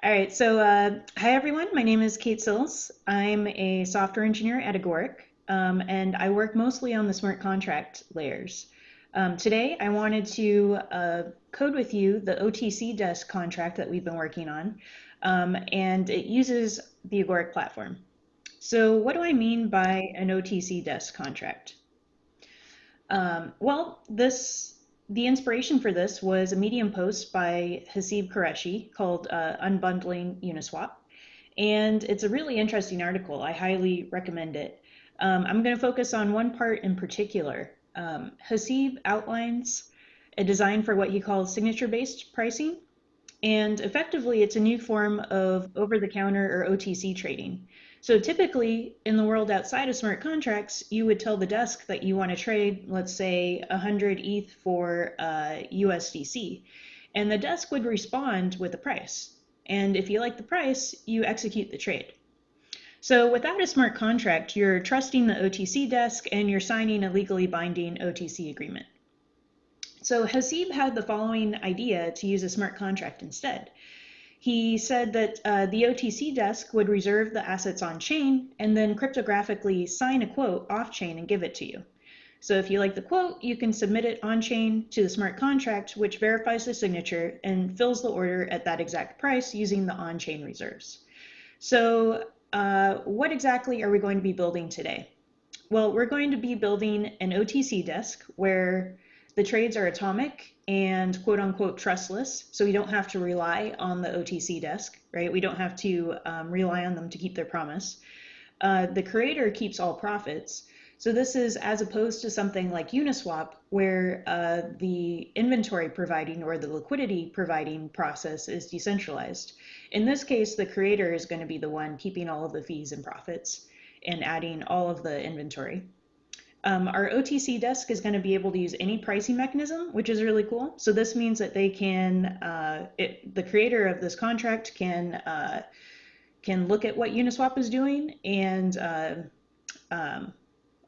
All right, so uh, hi everyone. My name is Kate Sills. I'm a software engineer at Agoric, um, and I work mostly on the smart contract layers. Um, today, I wanted to uh, code with you the OTC desk contract that we've been working on, um, and it uses the Agoric platform. So what do I mean by an OTC desk contract? Um, well, this the inspiration for this was a Medium post by Haseeb Qureshi called uh, Unbundling Uniswap. And it's a really interesting article. I highly recommend it. Um, I'm going to focus on one part in particular. Um, Haseeb outlines a design for what he calls signature based pricing. And effectively, it's a new form of over the counter or OTC trading. So typically in the world outside of smart contracts, you would tell the desk that you want to trade, let's say 100 ETH for uh, USDC, and the desk would respond with a price. And if you like the price, you execute the trade. So without a smart contract, you're trusting the OTC desk and you're signing a legally binding OTC agreement. So Haseeb had the following idea to use a smart contract instead. He said that uh, the OTC desk would reserve the assets on chain and then cryptographically sign a quote off chain and give it to you. So if you like the quote, you can submit it on chain to the smart contract, which verifies the signature and fills the order at that exact price using the on chain reserves. So, uh, what exactly are we going to be building today? Well, we're going to be building an OTC desk where the trades are atomic and quote unquote trustless. So we don't have to rely on the OTC desk, right? We don't have to um, rely on them to keep their promise. Uh, the creator keeps all profits. So this is as opposed to something like Uniswap, where uh, the inventory providing or the liquidity providing process is decentralized. In this case, the creator is going to be the one keeping all of the fees and profits and adding all of the inventory. Um, our OTC desk is going to be able to use any pricing mechanism, which is really cool. So this means that they can, uh, it, the creator of this contract can uh, can look at what Uniswap is doing and uh, um,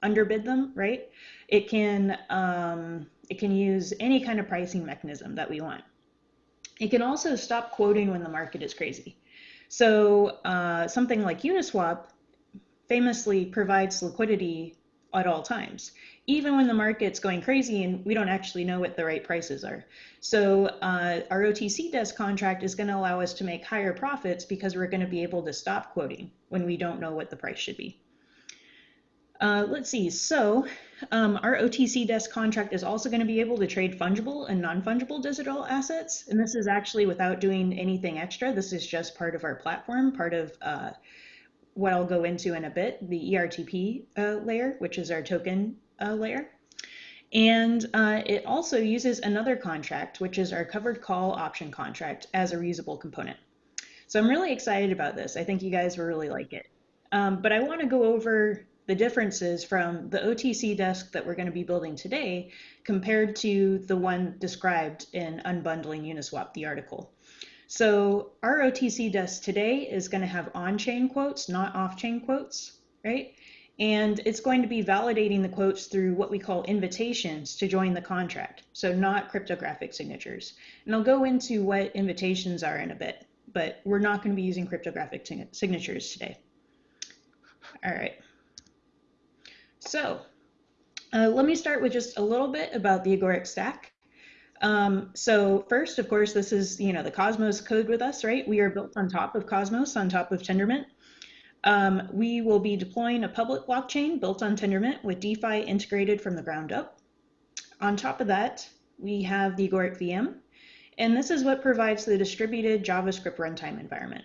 underbid them, right? It can um, it can use any kind of pricing mechanism that we want. It can also stop quoting when the market is crazy. So uh, something like Uniswap famously provides liquidity at all times, even when the market's going crazy and we don't actually know what the right prices are. So uh, our OTC desk contract is going to allow us to make higher profits because we're going to be able to stop quoting when we don't know what the price should be. Uh, let's see, so um, our OTC desk contract is also going to be able to trade fungible and non-fungible digital assets. And this is actually without doing anything extra. This is just part of our platform, part of uh, what I'll go into in a bit, the ERTP uh, layer, which is our token uh, layer. And uh, it also uses another contract, which is our covered call option contract as a reusable component. So I'm really excited about this. I think you guys will really like it. Um, but I want to go over the differences from the OTC desk that we're going to be building today compared to the one described in Unbundling Uniswap, the article. So our OTC desk today is going to have on-chain quotes, not off-chain quotes, right? And it's going to be validating the quotes through what we call invitations to join the contract. So not cryptographic signatures. And I'll go into what invitations are in a bit, but we're not going to be using cryptographic signatures today. All right. So uh, let me start with just a little bit about the Agoric stack. Um, so first, of course, this is, you know, the Cosmos code with us, right? We are built on top of Cosmos, on top of Tendermint. Um, we will be deploying a public blockchain built on Tendermint with DeFi integrated from the ground up. On top of that, we have the Agoric VM, and this is what provides the distributed JavaScript runtime environment.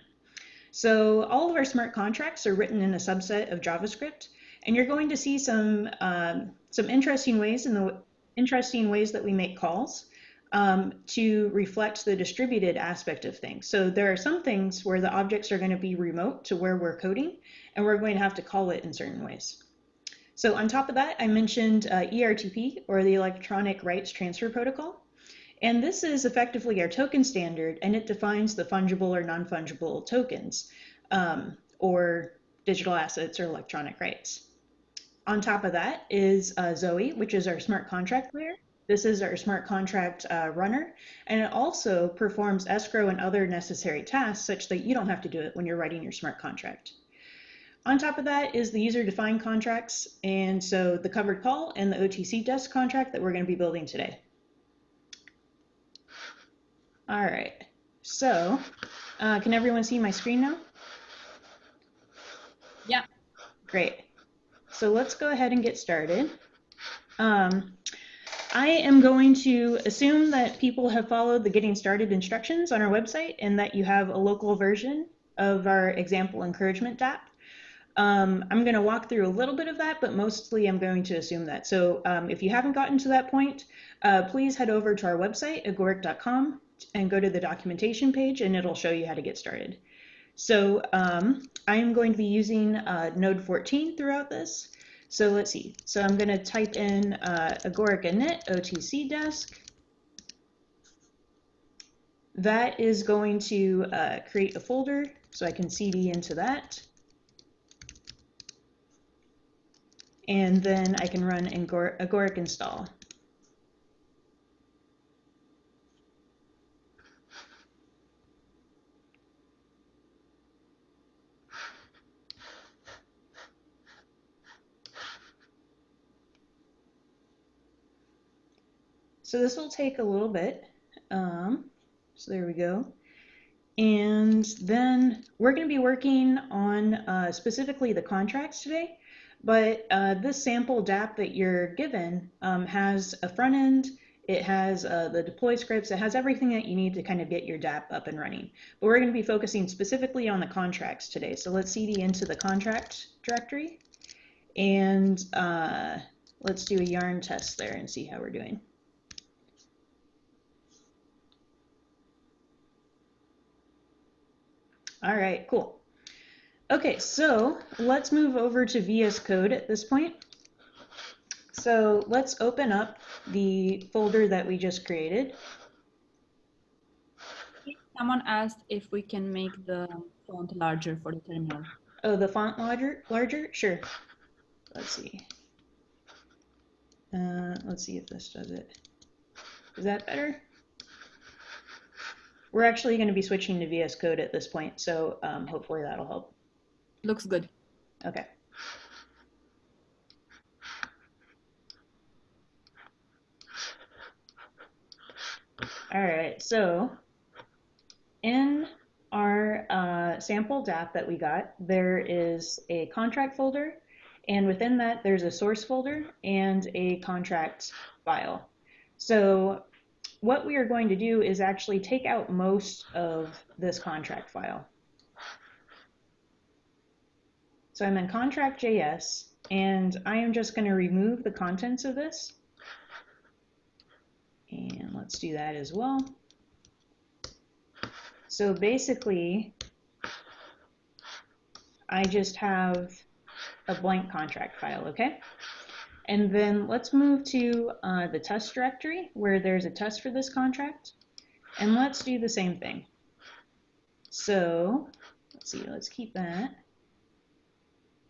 So all of our smart contracts are written in a subset of JavaScript, and you're going to see some um, some interesting ways in the interesting ways that we make calls um, to reflect the distributed aspect of things. So there are some things where the objects are going to be remote to where we're coding, and we're going to have to call it in certain ways. So on top of that, I mentioned uh, ERTP, or the Electronic Rights Transfer Protocol. And this is effectively our token standard, and it defines the fungible or non-fungible tokens, um, or digital assets or electronic rights. On top of that is uh, Zoe, which is our smart contract layer. This is our smart contract uh, runner, and it also performs escrow and other necessary tasks such that you don't have to do it when you're writing your smart contract. On top of that is the user-defined contracts, and so the covered call and the OTC desk contract that we're going to be building today. All right, so uh, can everyone see my screen now? Yeah. Great. So let's go ahead and get started. Um, I am going to assume that people have followed the getting started instructions on our website and that you have a local version of our example encouragement app. Um, I'm going to walk through a little bit of that, but mostly I'm going to assume that. So um, if you haven't gotten to that point, uh, please head over to our website, agoric.com, and go to the documentation page, and it'll show you how to get started. So um, I am going to be using uh, Node 14 throughout this. So let's see. So I'm going to type in uh, Agoric init OTC desk. That is going to uh, create a folder, so I can cd into that. and then I can run agoric install. So this will take a little bit. Um, so there we go. And then we're going to be working on uh, specifically the contracts today. But uh, this sample DApp that you're given um, has a front end, it has uh, the deploy scripts, it has everything that you need to kind of get your DApp up and running. But we're going to be focusing specifically on the contracts today. So let's cd into the contract directory and uh, let's do a yarn test there and see how we're doing. All right, cool. Okay, so let's move over to VS Code at this point. So let's open up the folder that we just created. Someone asked if we can make the font larger for the terminal. Oh, the font larger? Larger? Sure. Let's see. Uh, let's see if this does it. Is that better? We're actually going to be switching to VS Code at this point, so um, hopefully that'll help. Looks good. Okay. All right, so in our uh, sample DApp that we got, there is a contract folder, and within that, there's a source folder and a contract file. So what we are going to do is actually take out most of this contract file. So I'm in contract.js, and I am just going to remove the contents of this. And let's do that as well. So basically, I just have a blank contract file, okay? And then let's move to uh, the test directory where there's a test for this contract. And let's do the same thing. So let's see, let's keep that.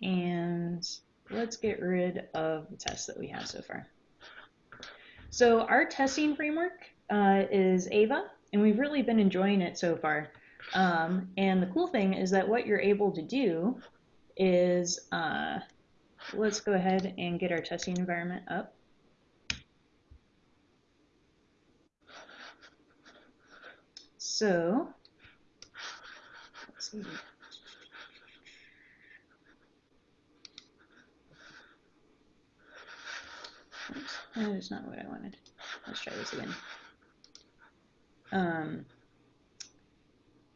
And let's get rid of the tests that we have so far. So our testing framework uh, is Ava, and we've really been enjoying it so far. Um, and the cool thing is that what you're able to do is, uh, let's go ahead and get our testing environment up. So. That is not what I wanted. Let's try this again. Um,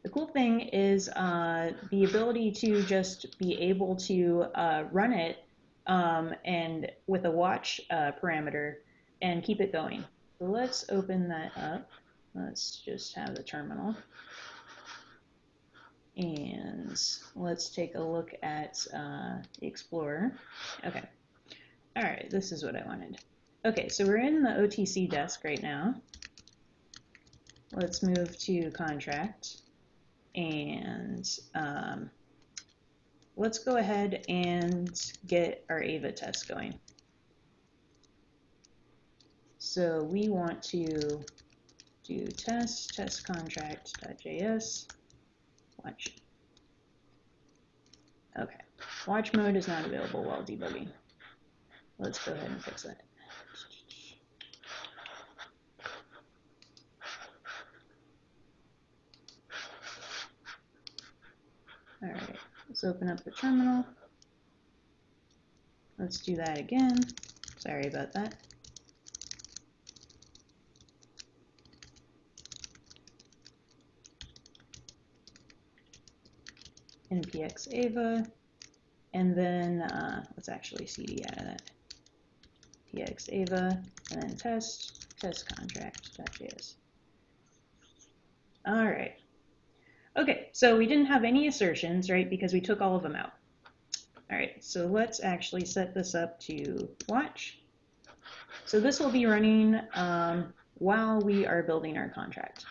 the cool thing is uh, the ability to just be able to uh, run it um, and with a watch uh, parameter and keep it going. So let's open that up. Let's just have the terminal. And let's take a look at uh, Explorer. Okay. All right, this is what I wanted. Okay, so we're in the OTC desk right now. Let's move to contract and um, let's go ahead and get our AVA test going. so we want to do test, test contract.js, watch. Okay, watch mode is not available while debugging. Let's go ahead and fix that. All right, let's open up the terminal. Let's do that again. Sorry about that. npx ava, and then uh, let's actually cd out of that. px ava, and then test, test contract.js. All right. Okay, so we didn't have any assertions, right, because we took all of them out. All right, so let's actually set this up to watch. So this will be running um, while we are building our contract.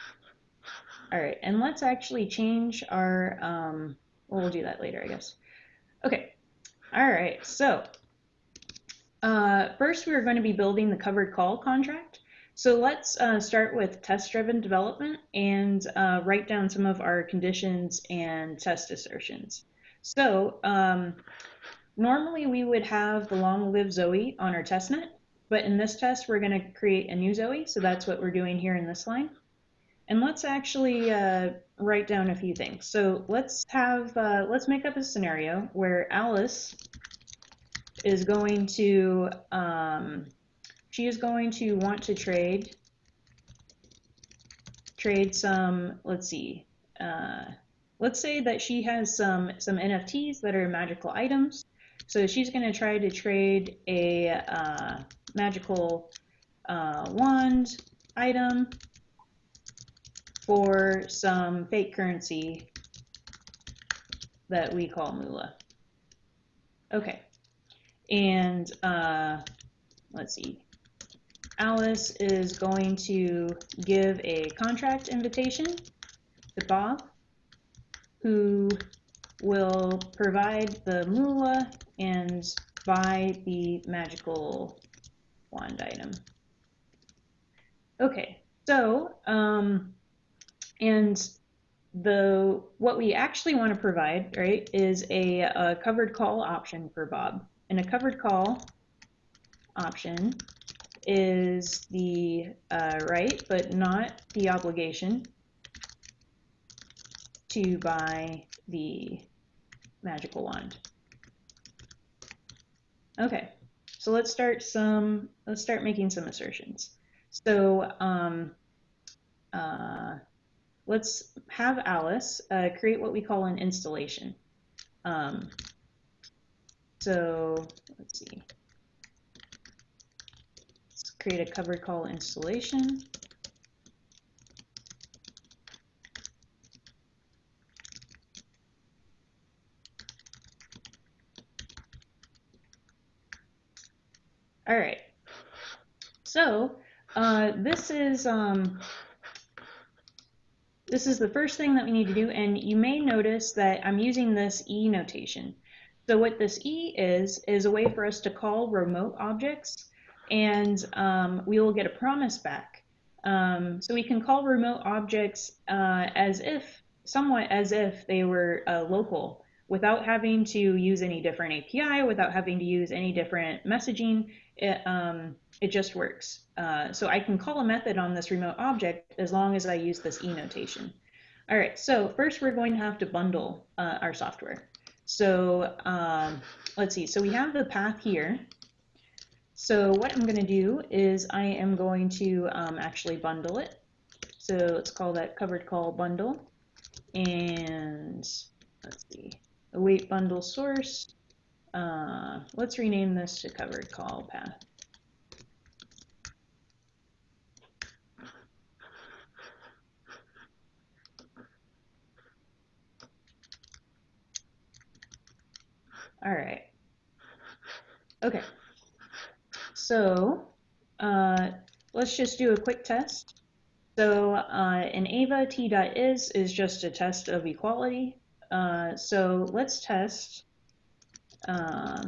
All right, and let's actually change our um, well, we'll do that later, I guess. Okay. All right. So uh, first, we're going to be building the covered call contract. So let's uh, start with test-driven development and uh, write down some of our conditions and test assertions. So um, normally we would have the long live Zoe on our testnet, but in this test we're going to create a new Zoe. So that's what we're doing here in this line. And let's actually uh, write down a few things. So let's have, uh, let's make up a scenario where Alice is going to, um, she is going to want to trade, trade some, let's see, uh, let's say that she has some, some NFTs that are magical items. So she's going to try to trade a uh, magical uh, wand item for some fake currency that we call moolah. Okay, and uh, let's see. Alice is going to give a contract invitation to Bob, who will provide the moolah and buy the magical wand item. Okay, so um, and the what we actually want to provide, right, is a, a covered call option for Bob. And a covered call option is the uh, right, but not the obligation to buy the magical wand. Okay, so let's start some, let's start making some assertions. So um, uh, let's have Alice uh, create what we call an installation. Um, so let's see. Create a covered call installation. All right. So uh, this is um, this is the first thing that we need to do, and you may notice that I'm using this E notation. So what this E is, is a way for us to call remote objects, and um, we will get a promise back. Um, so we can call remote objects uh, as if, somewhat as if they were uh, local, without having to use any different API, without having to use any different messaging. It, um, it just works. Uh, so I can call a method on this remote object as long as I use this E notation. All right, so first we're going to have to bundle uh, our software. So um, let's see, so we have the path here. So what I'm gonna do is I am going to um, actually bundle it. So let's call that covered call bundle. And let's see, await bundle source. Uh, let's rename this to covered call path. All right. Okay. So uh, let's just do a quick test. So uh, in ava t.is is just a test of equality. Uh, so let's test uh,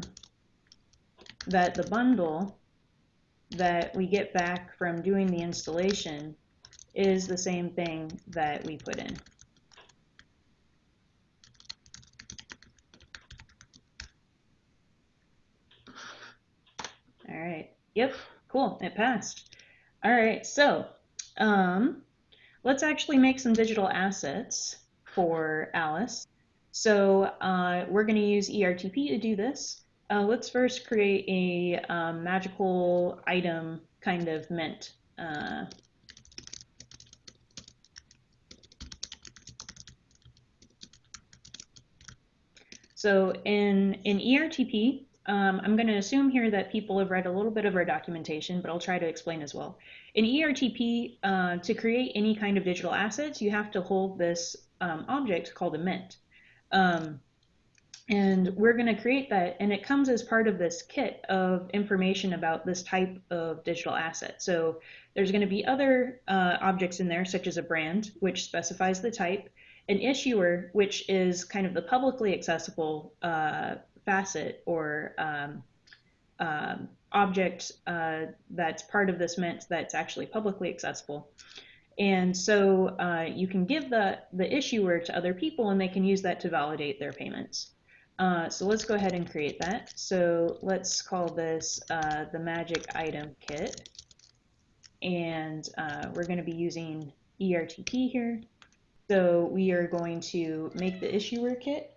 that the bundle that we get back from doing the installation is the same thing that we put in. All right. Yep. Cool. It passed. All right. So um, let's actually make some digital assets for Alice. So uh, we're going to use ERTP to do this. Uh, let's first create a um, magical item kind of mint. Uh, so in, in ERTP, um, I'm going to assume here that people have read a little bit of our documentation, but I'll try to explain as well. In ERTP, uh, to create any kind of digital assets, you have to hold this um, object called a mint. Um, and we're going to create that, and it comes as part of this kit of information about this type of digital asset. So there's going to be other uh, objects in there, such as a brand, which specifies the type, an issuer, which is kind of the publicly accessible uh, facet or um, um, object uh, that's part of this mint that's actually publicly accessible. And so uh, you can give the, the issuer to other people and they can use that to validate their payments. Uh, so let's go ahead and create that. So let's call this uh, the magic item kit. And uh, we're going to be using ERTP here. So we are going to make the issuer kit.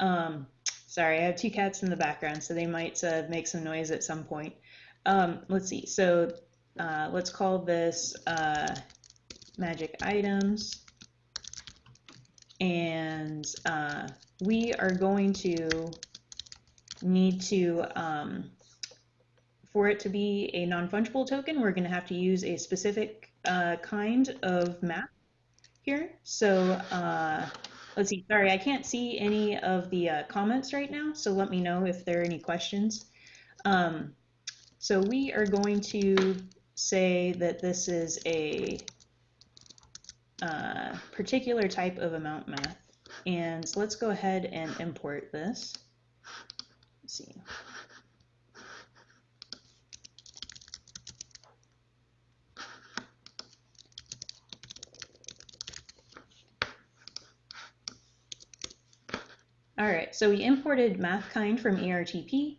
Um, Sorry, I have two cats in the background, so they might uh, make some noise at some point. Um, let's see. So uh, let's call this uh, magic items. And uh, we are going to need to, um, for it to be a non-fungible token, we're going to have to use a specific uh, kind of map here. So uh, let's see, sorry, I can't see any of the uh, comments right now, so let me know if there are any questions. Um, so we are going to say that this is a uh, particular type of amount math. And let's go ahead and import this. Let's see. All right, so we imported MathKind from ERTP.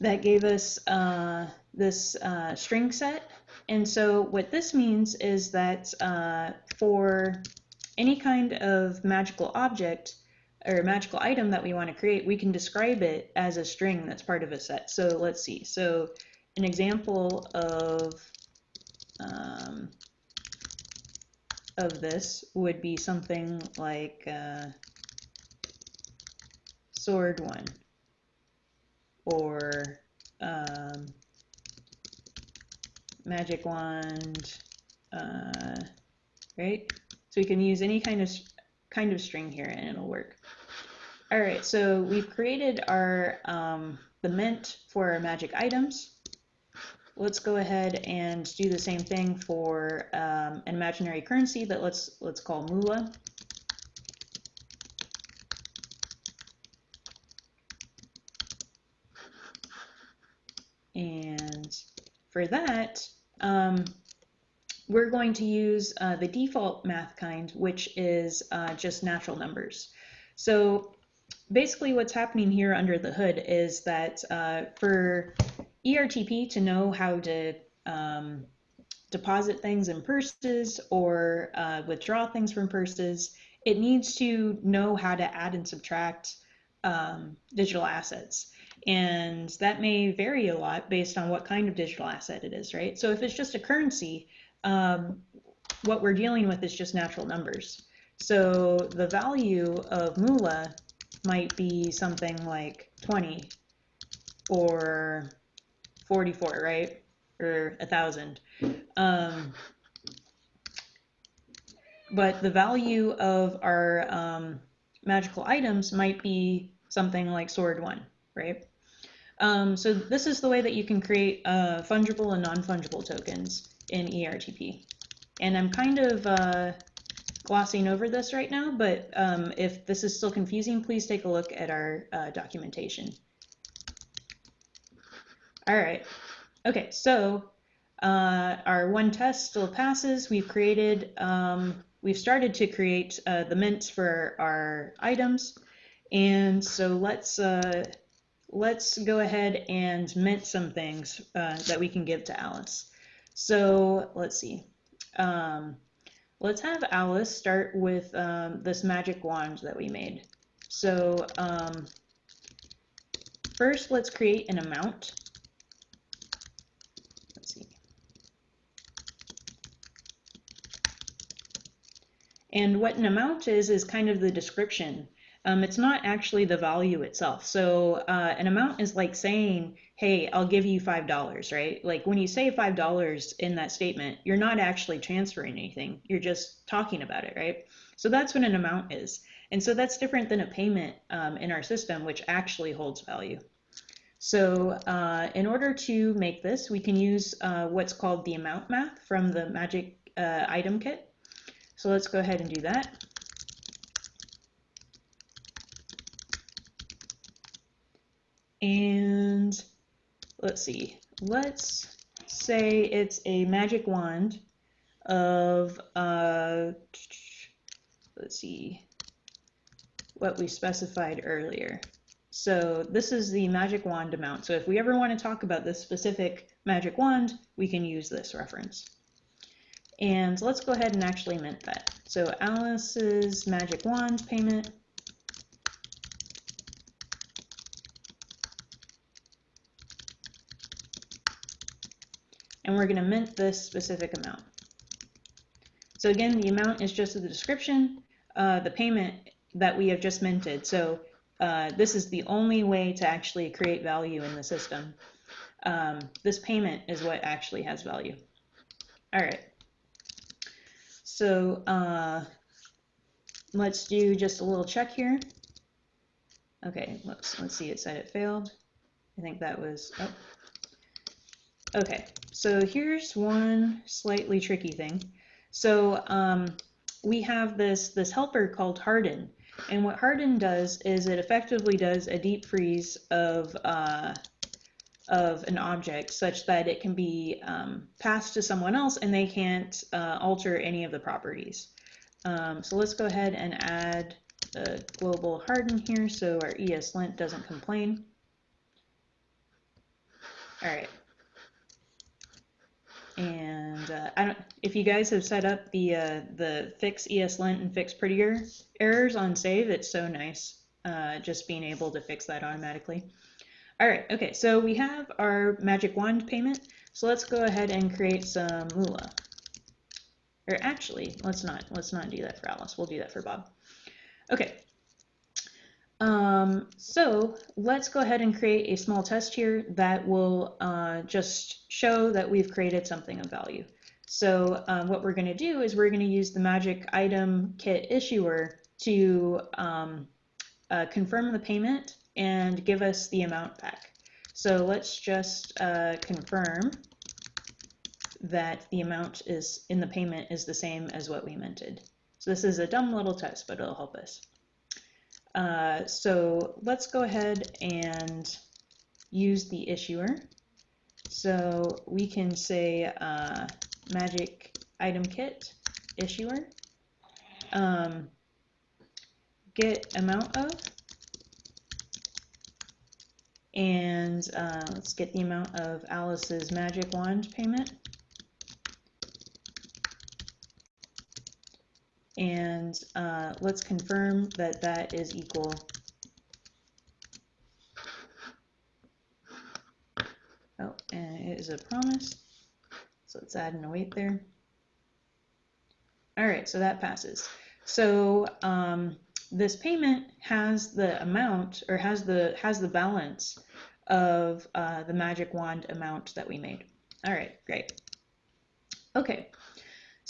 That gave us uh, this uh, string set. And so what this means is that uh, for any kind of magical object or magical item that we want to create, we can describe it as a string that's part of a set. So let's see. So an example of um, of this would be something like uh, sword one. Or um, magic wand uh, right? So we can use any kind of kind of string here and it'll work. All right so we've created our um, the mint for our magic items. Let's go ahead and do the same thing for um, an imaginary currency that let's let's call moolah And for that, um, we're going to use uh, the default math kind, which is uh, just natural numbers. So basically what's happening here under the hood is that uh, for ERTP to know how to um, deposit things in purses or uh, withdraw things from purses, it needs to know how to add and subtract um, digital assets. And that may vary a lot based on what kind of digital asset it is, right? So if it's just a currency, um, what we're dealing with is just natural numbers. So the value of moolah might be something like 20 or 44, right? Or a thousand. Um, but the value of our um, magical items might be something like sword one, right? Um, so this is the way that you can create uh, fungible and non-fungible tokens in ERTP. And I'm kind of uh, glossing over this right now, but um, if this is still confusing, please take a look at our uh, documentation. All right, Okay, so uh, our one test still passes. We've created, um, we've started to create uh, the mints for our items. And so let's, uh, let's go ahead and mint some things uh, that we can give to Alice. So let's see. Um, let's have Alice start with um, this magic wand that we made. So um, first let's create an amount. And what an amount is, is kind of the description. Um, it's not actually the value itself. So uh, an amount is like saying, hey, I'll give you $5, right? Like when you say $5 in that statement, you're not actually transferring anything. You're just talking about it, right? So that's what an amount is. And so that's different than a payment um, in our system, which actually holds value. So uh, in order to make this, we can use uh, what's called the amount math from the Magic uh, item kit. So let's go ahead and do that. And let's see, let's say it's a magic wand of, uh, let's see, what we specified earlier. So this is the magic wand amount. So if we ever want to talk about this specific magic wand, we can use this reference. And let's go ahead and actually mint that. So Alice's magic wand payment. And we're going to mint this specific amount. So again, the amount is just the description, uh, the payment that we have just minted. So uh, this is the only way to actually create value in the system. Um, this payment is what actually has value. All right. So uh, let's do just a little check here. Okay, let's, let's see, it said it failed. I think that was, oh. Okay, so here's one slightly tricky thing. So um, we have this, this helper called harden. And what harden does is it effectively does a deep freeze of uh, of an object such that it can be um, passed to someone else and they can't uh, alter any of the properties. Um, so let's go ahead and add a global harden here so our ESLint doesn't complain. All right. And uh, I don't, if you guys have set up the uh, the fix ESLint and fix prettier errors on save, it's so nice uh, just being able to fix that automatically. All right, okay, so we have our magic wand payment. So let's go ahead and create some moolah. Or actually, let's not, let's not do that for Alice. We'll do that for Bob. Okay. Um, so let's go ahead and create a small test here that will uh, just show that we've created something of value. So um, what we're going to do is we're going to use the magic item kit issuer to um, uh, confirm the payment and give us the amount back. So let's just uh, confirm that the amount is in the payment is the same as what we minted. So this is a dumb little test, but it'll help us. Uh, so let's go ahead and use the issuer. So we can say uh, magic item kit issuer um, get amount of and uh, let's get the amount of Alice's magic wand payment. And uh, let's confirm that that is equal Oh, and it is a promise. So let's add an await there. All right, so that passes. So um, this payment has the amount or has the has the balance of uh, the magic wand amount that we made. All right, great. Okay,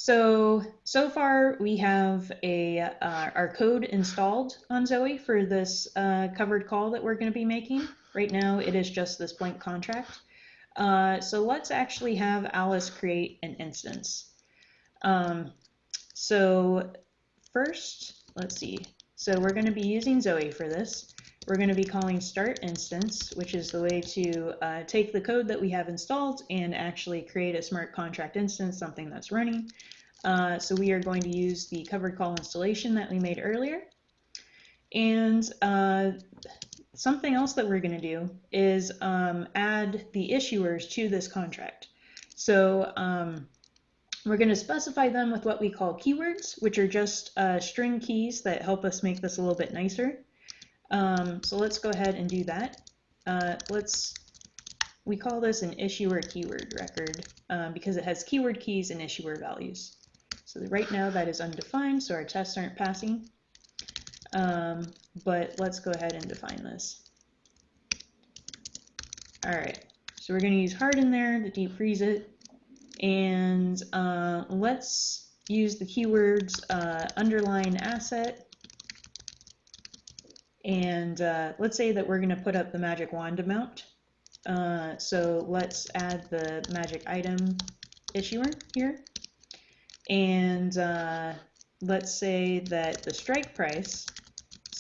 so so far we have a uh, our code installed on Zoe for this uh, covered call that we're going to be making. Right now it is just this blank contract. Uh, so let's actually have Alice create an instance. Um, so first, let's see, so we're going to be using Zoe for this. We're going to be calling start instance, which is the way to uh, take the code that we have installed and actually create a smart contract instance, something that's running. Uh, so we are going to use the covered call installation that we made earlier. And uh, something else that we're going to do is um, add the issuers to this contract. So um, we're going to specify them with what we call keywords, which are just uh, string keys that help us make this a little bit nicer. Um, so let's go ahead and do that. Uh, let's, we call this an issuer keyword record um, because it has keyword keys and issuer values. So right now that is undefined, so our tests aren't passing. Um, but let's go ahead and define this. All right, so we're going to use harden there to deep freeze it. And uh, let's use the keywords uh, underline asset. And uh, let's say that we're going to put up the magic wand amount. Uh, so let's add the magic item issuer here. And uh, let's say that the strike price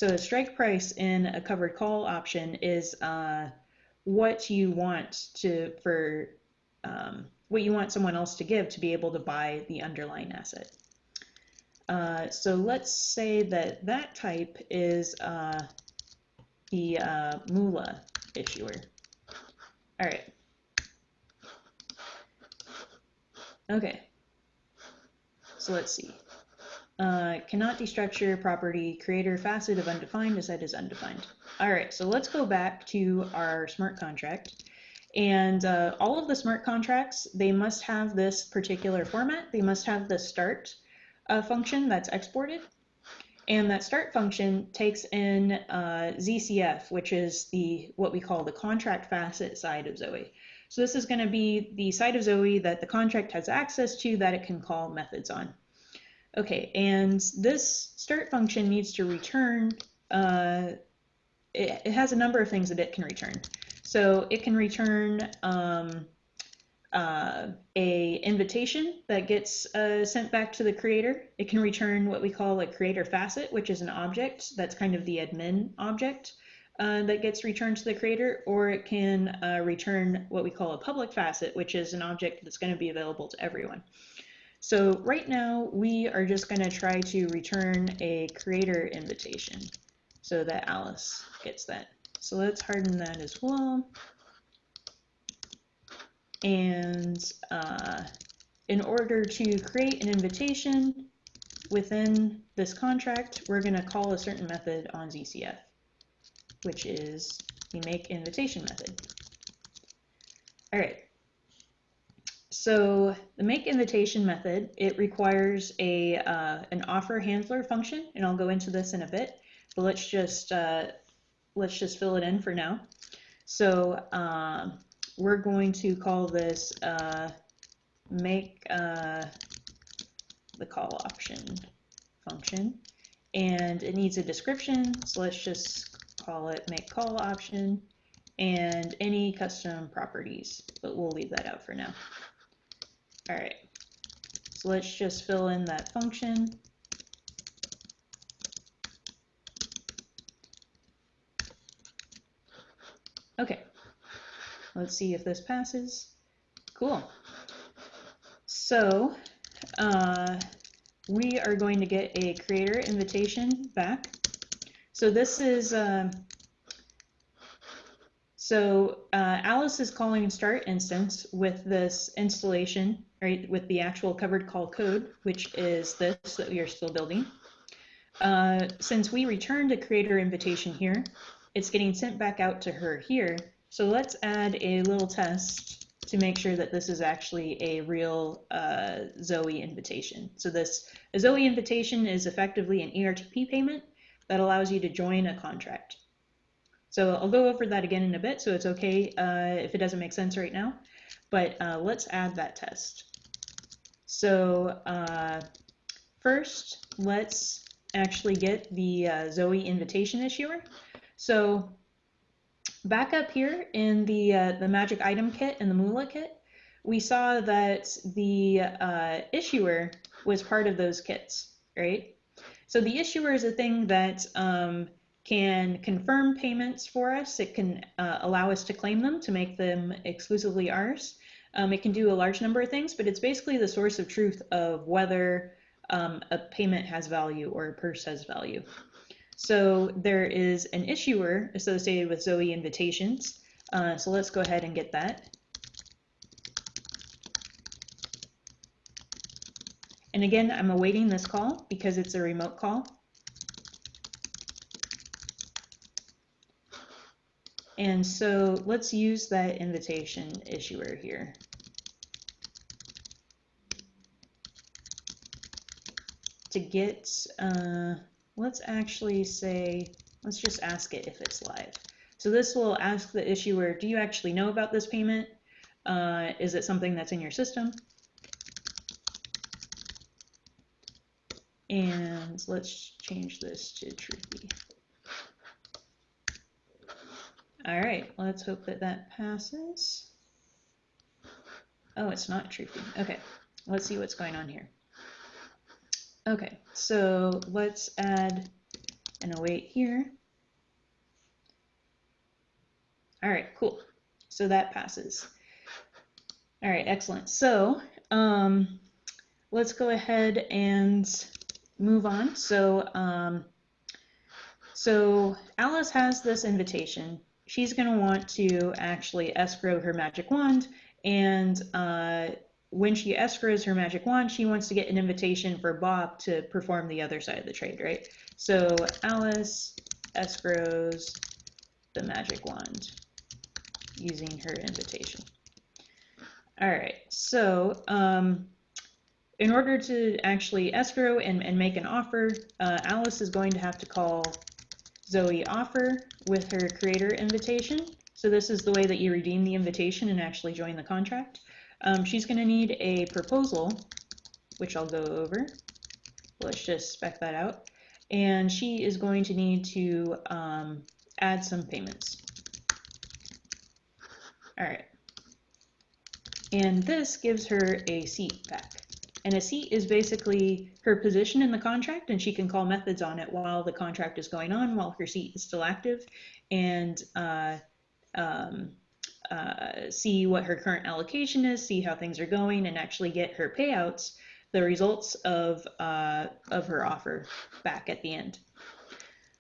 so a strike price in a covered call option is uh, what you want to for um, what you want someone else to give to be able to buy the underlying asset. Uh, so let's say that that type is uh, the uh, Moolah issuer. All right. Okay. So let's see. Uh, cannot destructure property creator facet of undefined is set as undefined. All right, so let's go back to our smart contract. And uh, all of the smart contracts, they must have this particular format. They must have the start uh, function that's exported. And that start function takes in uh, ZCF, which is the what we call the contract facet side of Zoe. So this is going to be the side of Zoe that the contract has access to that it can call methods on. Okay, and this start function needs to return, uh, it, it, has a number of things that it can return. So it can return um, uh, a invitation that gets uh, sent back to the creator. It can return what we call a creator facet, which is an object that's kind of the admin object uh, that gets returned to the creator, or it can uh, return what we call a public facet, which is an object that's going to be available to everyone. So right now we are just going to try to return a creator invitation so that Alice gets that. So let's harden that as well. And uh, in order to create an invitation within this contract, we're going to call a certain method on ZCF, which is the make invitation method. All right, so the make invitation method, it requires a uh, an offer handler function, and I'll go into this in a bit, but let's just uh, let's just fill it in for now. So uh, we're going to call this uh, make uh, the call option function, and it needs a description, so let's just call it make call option, and any custom properties, but we'll leave that out for now. All right, so let's just fill in that function. Okay, let's see if this passes. Cool. So uh, we are going to get a creator invitation back. So this is, uh, so uh, Alice is calling start instance with this installation right, with the actual covered call code, which is this that we are still building. Uh, since we returned a creator invitation here, it's getting sent back out to her here. So let's add a little test to make sure that this is actually a real uh, Zoe invitation. So this a Zoe invitation is effectively an ERTP payment that allows you to join a contract. So I'll go over that again in a bit, so it's okay uh, if it doesn't make sense right now. But uh, let's add that test. So uh, first, let's actually get the uh, Zoe invitation issuer. So back up here in the, uh, the magic item kit and the Moolah kit, we saw that the uh, issuer was part of those kits, right? So the issuer is a thing that um, can confirm payments for us. It can uh, allow us to claim them to make them exclusively ours. Um, it can do a large number of things, but it's basically the source of truth of whether um, a payment has value or a purse has value. So there is an issuer associated with Zoe invitations. Uh, so let's go ahead and get that. And again, I'm awaiting this call because it's a remote call. And so let's use that invitation issuer here. To get, uh, let's actually say, let's just ask it if it's live. So this will ask the issuer, do you actually know about this payment? Uh, is it something that's in your system? And let's change this to truthy. All right, let's hope that that passes. Oh, it's not truthy. Okay, let's see what's going on here. Okay, so let's add an await here. All right, cool. So that passes. All right, excellent. So um, let's go ahead and move on. So, um, so Alice has this invitation. She's going to want to actually escrow her magic wand. And uh, when she escrows her magic wand, she wants to get an invitation for Bob to perform the other side of the trade, right? So Alice escrows the magic wand using her invitation. All right, so um, in order to actually escrow and, and make an offer, uh, Alice is going to have to call Zoe offer with her creator invitation. So this is the way that you redeem the invitation and actually join the contract. Um, she's going to need a proposal, which I'll go over. Let's just spec that out. And she is going to need to um, add some payments. All right. And this gives her a seat back. And a seat is basically her position in the contract, and she can call methods on it while the contract is going on, while her seat is still active, and uh, um, uh, see what her current allocation is, see how things are going, and actually get her payouts, the results of, uh, of her offer back at the end.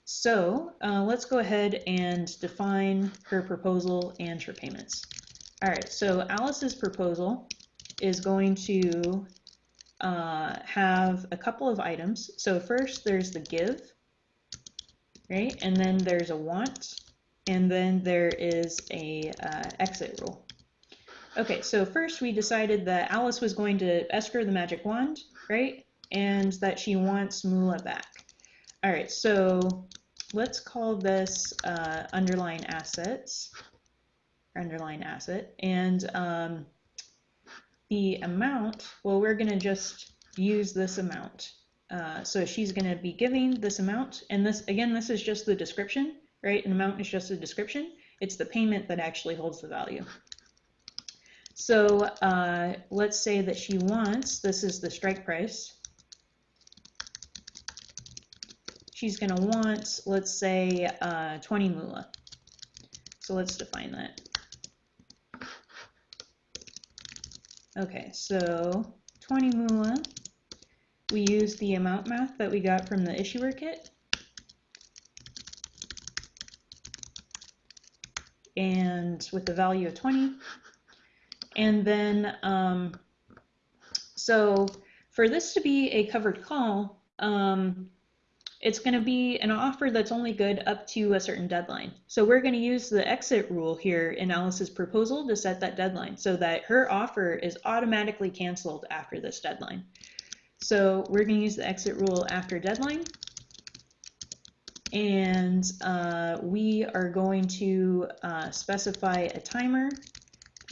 So uh, let's go ahead and define her proposal and her payments. All right, so Alice's proposal is going to uh, have a couple of items. So first there's the give, right? And then there's a want, and then there is a uh, exit rule. Okay, so first we decided that Alice was going to escrow the magic wand, right? And that she wants moolah back. All right, so let's call this uh, underlying assets, underlying asset, and um, the amount, well, we're going to just use this amount. Uh, so she's going to be giving this amount, and this, again, this is just the description, right? An amount is just a description. It's the payment that actually holds the value. So uh, let's say that she wants, this is the strike price. She's going to want, let's say, uh, 20 moolah. So let's define that. Okay, so 20 moolah. We use the amount math that we got from the issuer kit. And with the value of 20. And then, um, so for this to be a covered call, um, it's going to be an offer that's only good up to a certain deadline. So we're going to use the exit rule here in Alice's proposal to set that deadline so that her offer is automatically canceled after this deadline. So we're going to use the exit rule after deadline. And uh, we are going to uh, specify a timer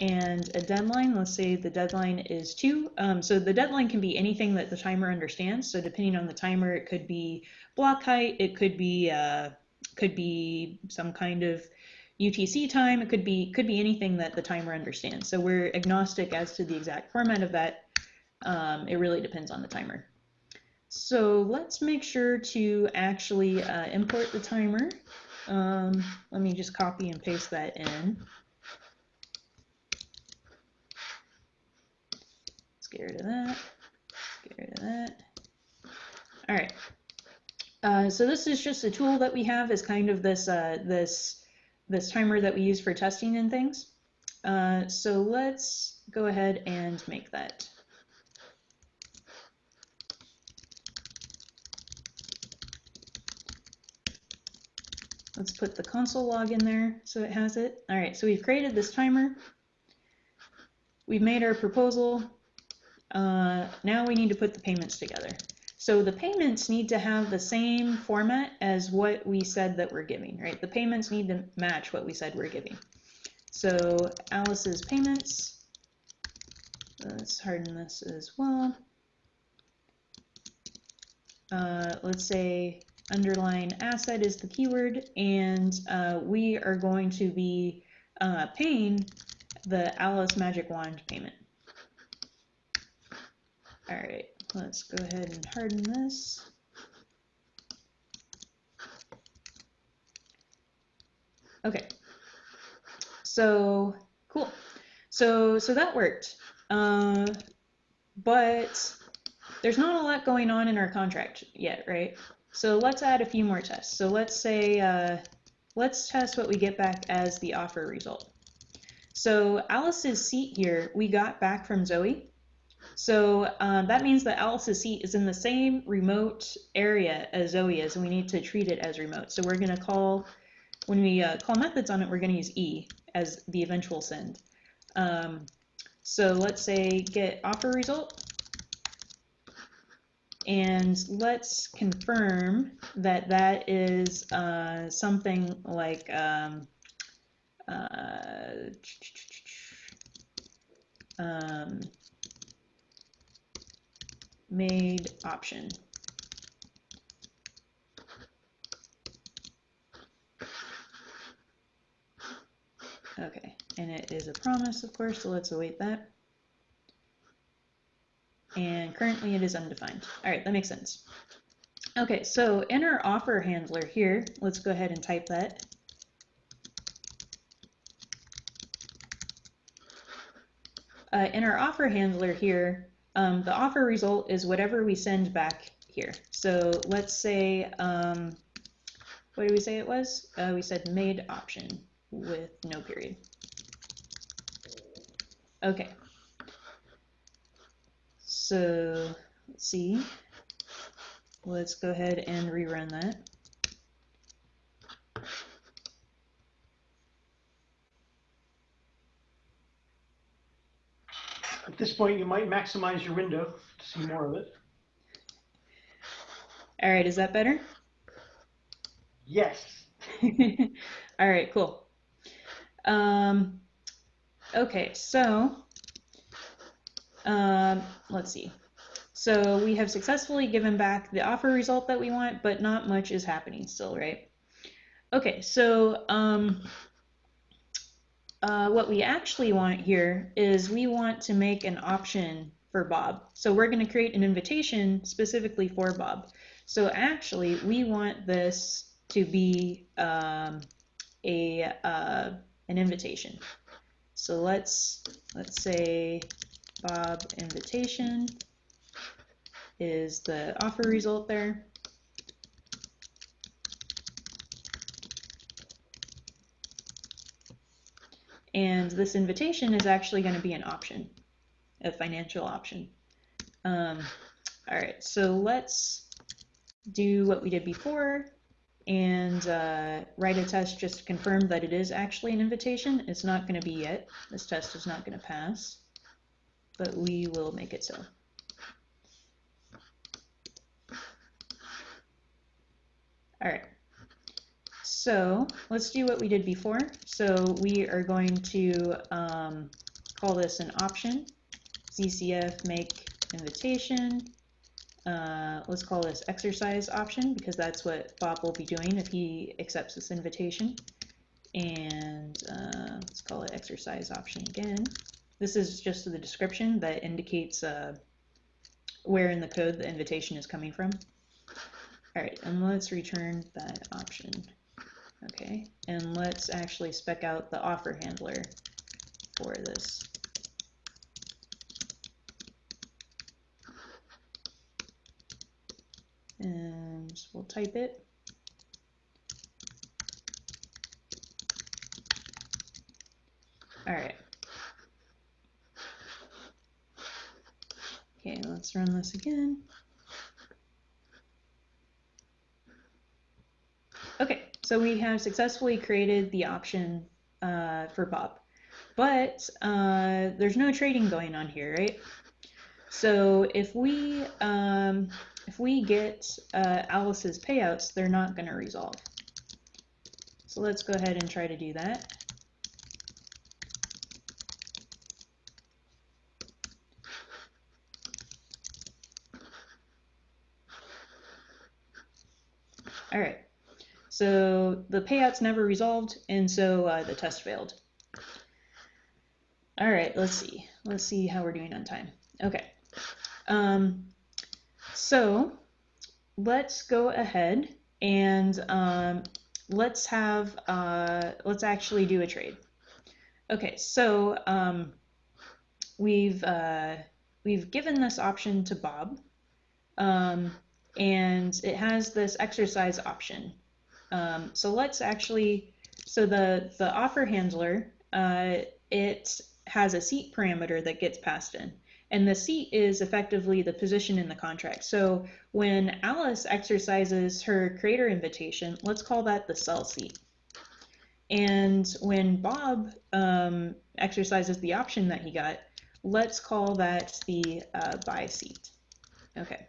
and a deadline. Let's say the deadline is two. Um, so the deadline can be anything that the timer understands. So depending on the timer, it could be block height, it could be uh, could be some kind of UTC time. It could be could be anything that the timer understands. So we're agnostic as to the exact format of that. Um, it really depends on the timer. So let's make sure to actually uh, import the timer. Um, let me just copy and paste that in. Let's get rid of that. Get rid of that. All right. Uh, so this is just a tool that we have as kind of this uh, this this timer that we use for testing and things. Uh, so let's go ahead and make that. Let's put the console log in there so it has it. All right, so we've created this timer. We've made our proposal. Uh, now we need to put the payments together. So the payments need to have the same format as what we said that we're giving, right? The payments need to match what we said we're giving. So Alice's payments, let's harden this as well. Uh, let's say underlying asset is the keyword, and uh, we are going to be uh, paying the Alice Magic Wand payment. All right, let's go ahead and harden this. Okay, so cool. So so that worked, uh, but there's not a lot going on in our contract yet, right? So let's add a few more tests. So let's say, uh, let's test what we get back as the offer result. So Alice's seat here, we got back from Zoe. So um, that means that Alice's seat is in the same remote area as Zoe is, and we need to treat it as remote. So we're going to call, when we uh, call methods on it, we're going to use E as the eventual send. Um, so let's say get offer result. And let's confirm that that is uh, something like um, uh, um, made option. Okay, and it is a promise, of course, so let's await that and currently it is undefined. All right, that makes sense. Okay, so in our offer handler here, let's go ahead and type that. Uh, in our offer handler here, um, the offer result is whatever we send back here. So let's say, um, what did we say it was? Uh, we said made option with no period. Okay, so let's see. Let's go ahead and rerun that. At this point, you might maximize your window to see more of it. All right, is that better? Yes. All right, cool. Um, okay, so um, let's see. So we have successfully given back the offer result that we want, but not much is happening still, right? Okay, so um, uh, what we actually want here is we want to make an option for Bob. So we're going to create an invitation specifically for Bob. So actually, we want this to be um, a uh, an invitation. So let's let's say Bob invitation is the offer result there. And this invitation is actually going to be an option, a financial option. Um, all right, so let's do what we did before and uh, write a test just to confirm that it is actually an invitation. It's not going to be yet. This test is not going to pass but we will make it so. All right. So let's do what we did before. So we are going to um, call this an option, ZCF make invitation. Uh, let's call this exercise option because that's what Bob will be doing if he accepts this invitation. And uh, let's call it exercise option again. This is just the description that indicates uh, where in the code the invitation is coming from. All right, and let's return that option. Okay, and let's actually spec out the offer handler for this. And we'll type it. All right. Okay, let's run this again. Okay, so we have successfully created the option uh, for Bob, but uh, there's no trading going on here, right? So if we um, if we get uh, Alice's payouts, they're not going to resolve. So let's go ahead and try to do that. All right. So the payouts never resolved, and so uh, the test failed. All right, let's see. Let's see how we're doing on time. Okay. Um, so let's go ahead and um, let's have, uh, let's actually do a trade. Okay, so um, we've, uh, we've given this option to Bob. Um, and it has this exercise option. Um, so let's actually, so the, the offer handler, uh, it has a seat parameter that gets passed in. And the seat is effectively the position in the contract. So when Alice exercises her creator invitation, let's call that the sell seat. And when Bob um, exercises the option that he got, let's call that the uh, buy seat. Okay.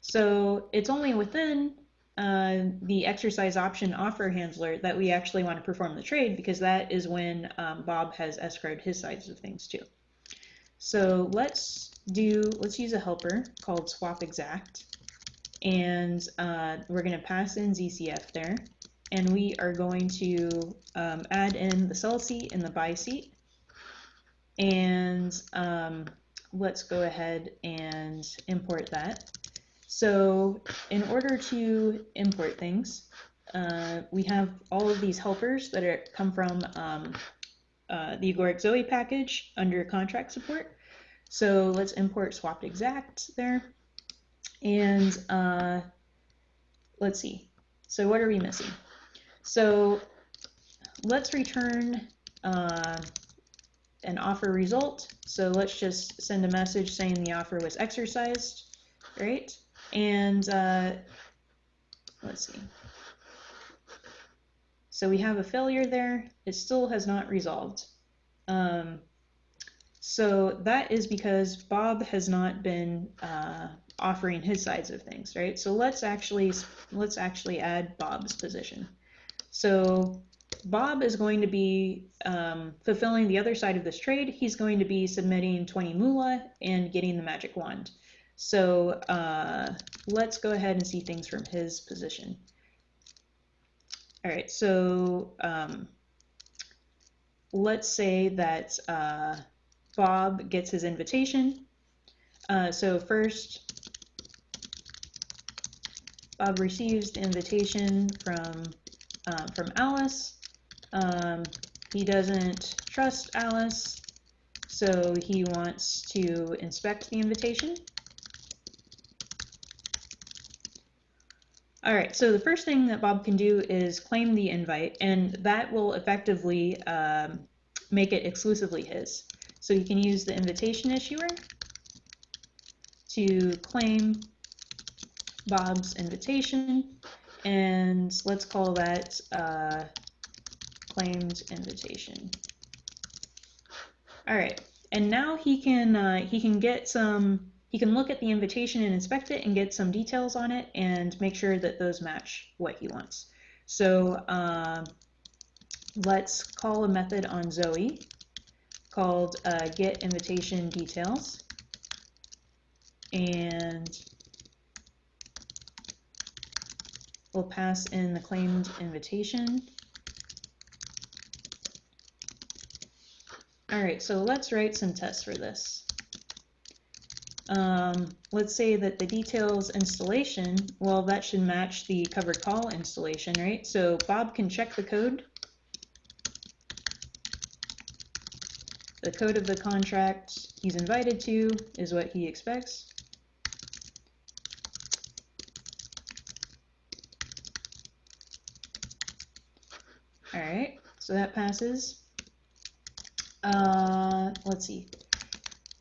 So it's only within uh, the exercise option offer handler that we actually want to perform the trade because that is when um, Bob has escrowed his sides of things too. So let's do, let's use a helper called swap exact and uh, we're going to pass in ZCF there and we are going to um, add in the sell seat and the buy seat and um, let's go ahead and import that. So in order to import things, uh, we have all of these helpers that are, come from um, uh, the Agoric Zoe package under contract support. So let's import swap exact there. And uh, let's see. So what are we missing? So let's return uh, an offer result. So let's just send a message saying the offer was exercised, right? And uh, let's see. So we have a failure there. It still has not resolved. Um, so that is because Bob has not been uh, offering his sides of things, right? So let's actually let's actually add Bob's position. So Bob is going to be um, fulfilling the other side of this trade. He's going to be submitting 20 moolah and getting the magic wand. So uh, let's go ahead and see things from his position. All right, so um, let's say that uh, Bob gets his invitation. Uh, so first, Bob receives the invitation from um, from Alice. Um, he doesn't trust Alice, so he wants to inspect the invitation. All right, so the first thing that Bob can do is claim the invite, and that will effectively um, make it exclusively his. So you can use the invitation issuer to claim Bob's invitation, and let's call that uh, claimed invitation. All right, and now he can uh, he can get some he can look at the invitation and inspect it and get some details on it and make sure that those match what he wants. So uh, let's call a method on Zoe called uh, get invitation details. And we'll pass in the claimed invitation. All right, so let's write some tests for this. Um, let's say that the details installation, well, that should match the covered call installation, right? So Bob can check the code. The code of the contract he's invited to is what he expects. All right, so that passes. Uh, let's see.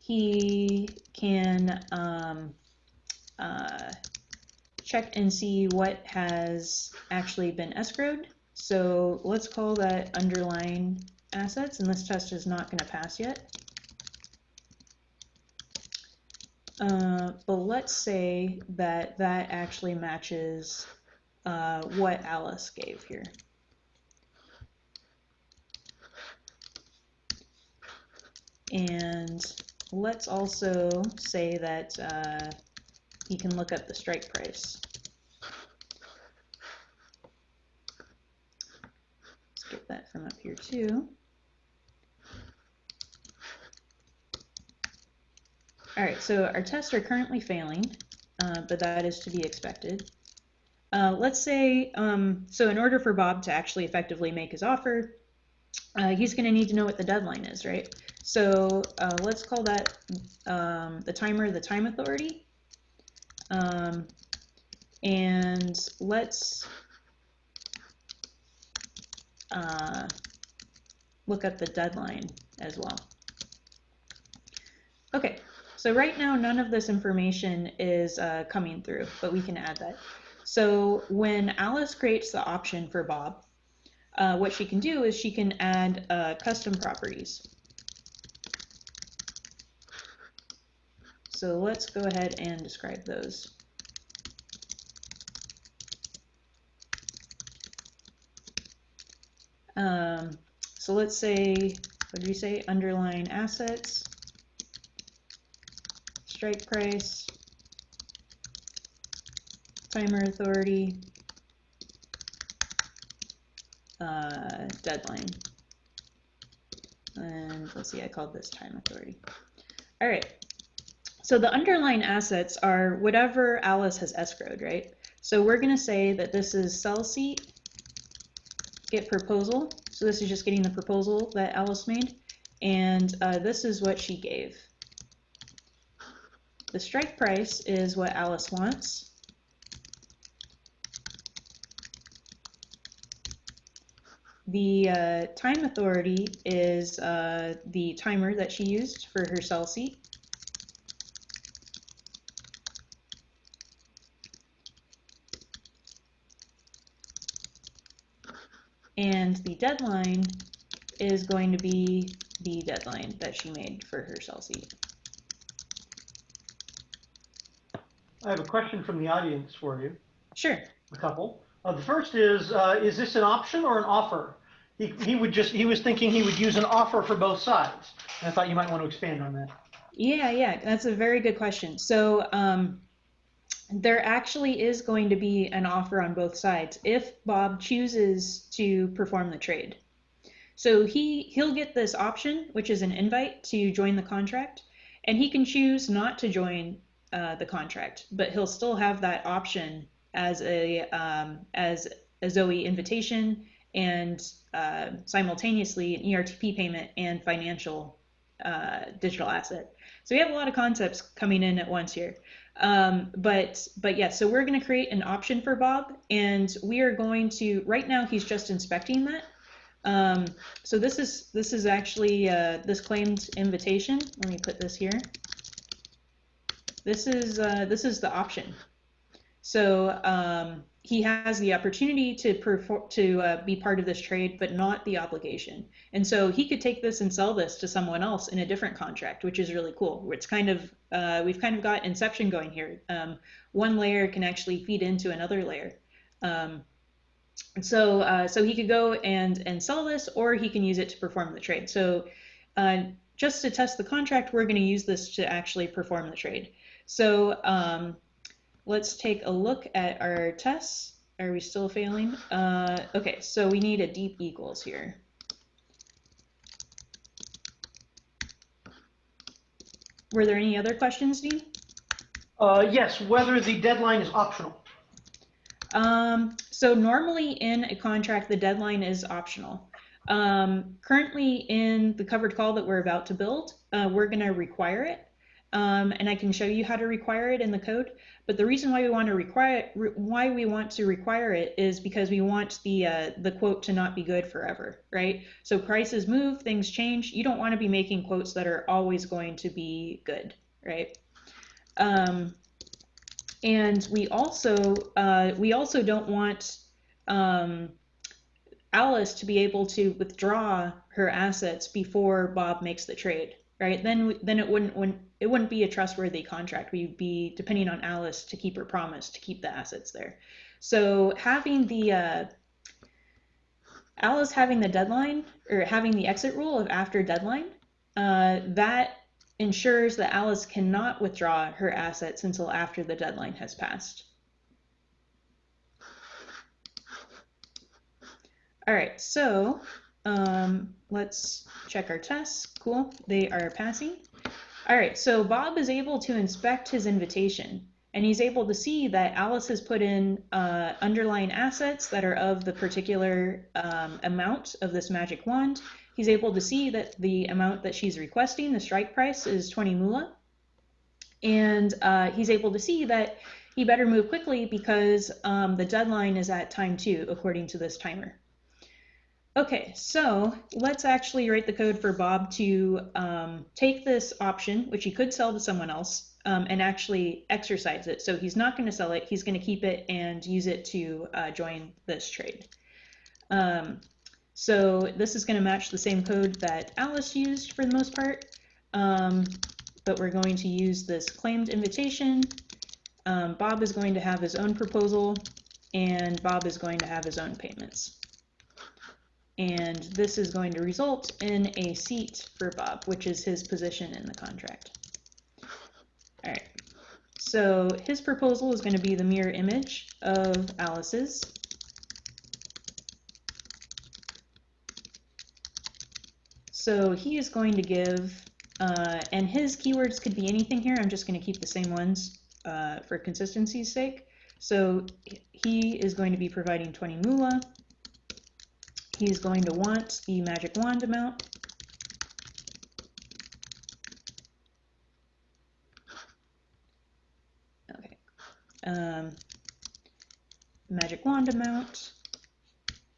He can um, uh, check and see what has actually been escrowed. So let's call that underlying assets, and this test is not going to pass yet. Uh, but let's say that that actually matches uh, what Alice gave here. And let's also say that uh, you can look up the strike price. Let's get that from up here too. All right, so our tests are currently failing, uh, but that is to be expected. Uh, let's say, um, so in order for Bob to actually effectively make his offer, uh, he's going to need to know what the deadline is, right? So uh, let's call that um, the timer the time authority. Um, and let's uh, look up the deadline as well. Okay, so right now none of this information is uh, coming through, but we can add that. So when Alice creates the option for Bob, uh, what she can do is she can add uh, custom properties. So let's go ahead and describe those. Um, so let's say, what do we say? Underlying assets, strike price, timer authority, uh, deadline. And let's see, I called this time authority. All right, so the underlying assets are whatever Alice has escrowed, right? So we're going to say that this is sell seat, get proposal. So this is just getting the proposal that Alice made. And uh, this is what she gave. The strike price is what Alice wants. The uh, time authority is uh, the timer that she used for her sell seat. And the deadline is going to be the deadline that she made for her seat. I have a question from the audience for you, Sure. a couple. Uh, the first is, uh, is this an option or an offer? He, he would just, he was thinking he would use an offer for both sides. And I thought you might want to expand on that. Yeah, yeah, that's a very good question. So um, there actually is going to be an offer on both sides if Bob chooses to perform the trade. So he he'll get this option, which is an invite to join the contract, and he can choose not to join uh, the contract, but he'll still have that option as a um, as a Zoe invitation and uh, simultaneously an ERTP payment and financial uh, digital asset. So we have a lot of concepts coming in at once here. Um, but but yeah, so we're going to create an option for Bob, and we are going to right now he's just inspecting that. Um, so this is this is actually uh, this claimed invitation. Let me put this here. This is uh, this is the option. So um, he has the opportunity to perform to uh, be part of this trade, but not the obligation. And so he could take this and sell this to someone else in a different contract, which is really cool. It's kind of uh, we've kind of got inception going here. Um, one layer can actually feed into another layer. Um, so uh, so he could go and and sell this, or he can use it to perform the trade. So uh, just to test the contract, we're going to use this to actually perform the trade. So um, let's take a look at our tests. Are we still failing? Uh, okay, so we need a deep equals here. Were there any other questions, Dean? Uh, yes, whether the deadline is optional. Um, so normally in a contract, the deadline is optional. Um, currently in the covered call that we're about to build, uh, we're going to require it. Um, and I can show you how to require it in the code. But the reason why we want to require re why we want to require it is because we want the uh, the quote to not be good forever, right? So prices move, things change. You don't want to be making quotes that are always going to be good, right? Um, and we also uh, we also don't want um, Alice to be able to withdraw her assets before Bob makes the trade, right? Then then it wouldn't when it wouldn't be a trustworthy contract. We'd be depending on Alice to keep her promise to keep the assets there. So having the uh, Alice having the deadline or having the exit rule of after deadline, uh, that ensures that Alice cannot withdraw her assets until after the deadline has passed. All right, so um, let's check our tests. Cool, they are passing. All right, so Bob is able to inspect his invitation and he's able to see that Alice has put in uh, underlying assets that are of the particular um, amount of this magic wand he's able to see that the amount that she's requesting, the strike price, is 20 moolah. And uh, he's able to see that he better move quickly because um, the deadline is at time two, according to this timer. Okay, so let's actually write the code for Bob to um, take this option, which he could sell to someone else, um, and actually exercise it. So he's not going to sell it, he's going to keep it and use it to uh, join this trade. Um, so this is going to match the same code that Alice used for the most part, um, but we're going to use this claimed invitation. Um, Bob is going to have his own proposal, and Bob is going to have his own payments. And this is going to result in a seat for Bob, which is his position in the contract. All right. So his proposal is going to be the mirror image of Alice's. So he is going to give, uh, and his keywords could be anything here. I'm just going to keep the same ones uh, for consistency's sake. So he is going to be providing 20 moolah. He's going to want the magic wand amount. Okay. Um, magic wand amount.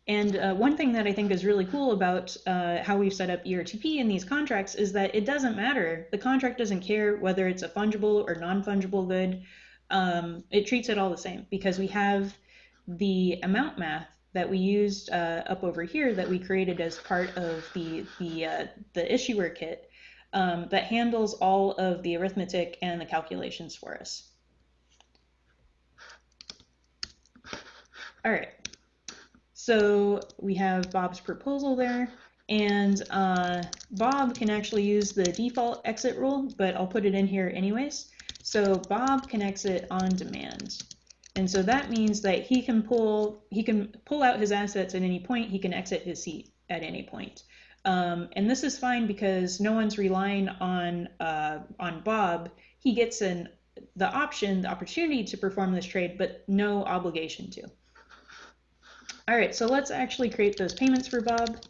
And uh, one thing that I think is really cool about uh, how we've set up ERTP in these contracts is that it doesn't matter. The contract doesn't care whether it's a fungible or non-fungible good. Um, it treats it all the same because we have the amount math that we used uh, up over here that we created as part of the the uh, the issuer kit um, that handles all of the arithmetic and the calculations for us. All right. So we have Bob's proposal there, and uh, Bob can actually use the default exit rule, but I'll put it in here anyways. So Bob can exit on demand. And so that means that he can pull he can pull out his assets at any point. He can exit his seat at any point. Um, and this is fine because no one's relying on uh, on Bob. He gets an the option, the opportunity to perform this trade, but no obligation to. All right, so let's actually create those payments for Bob.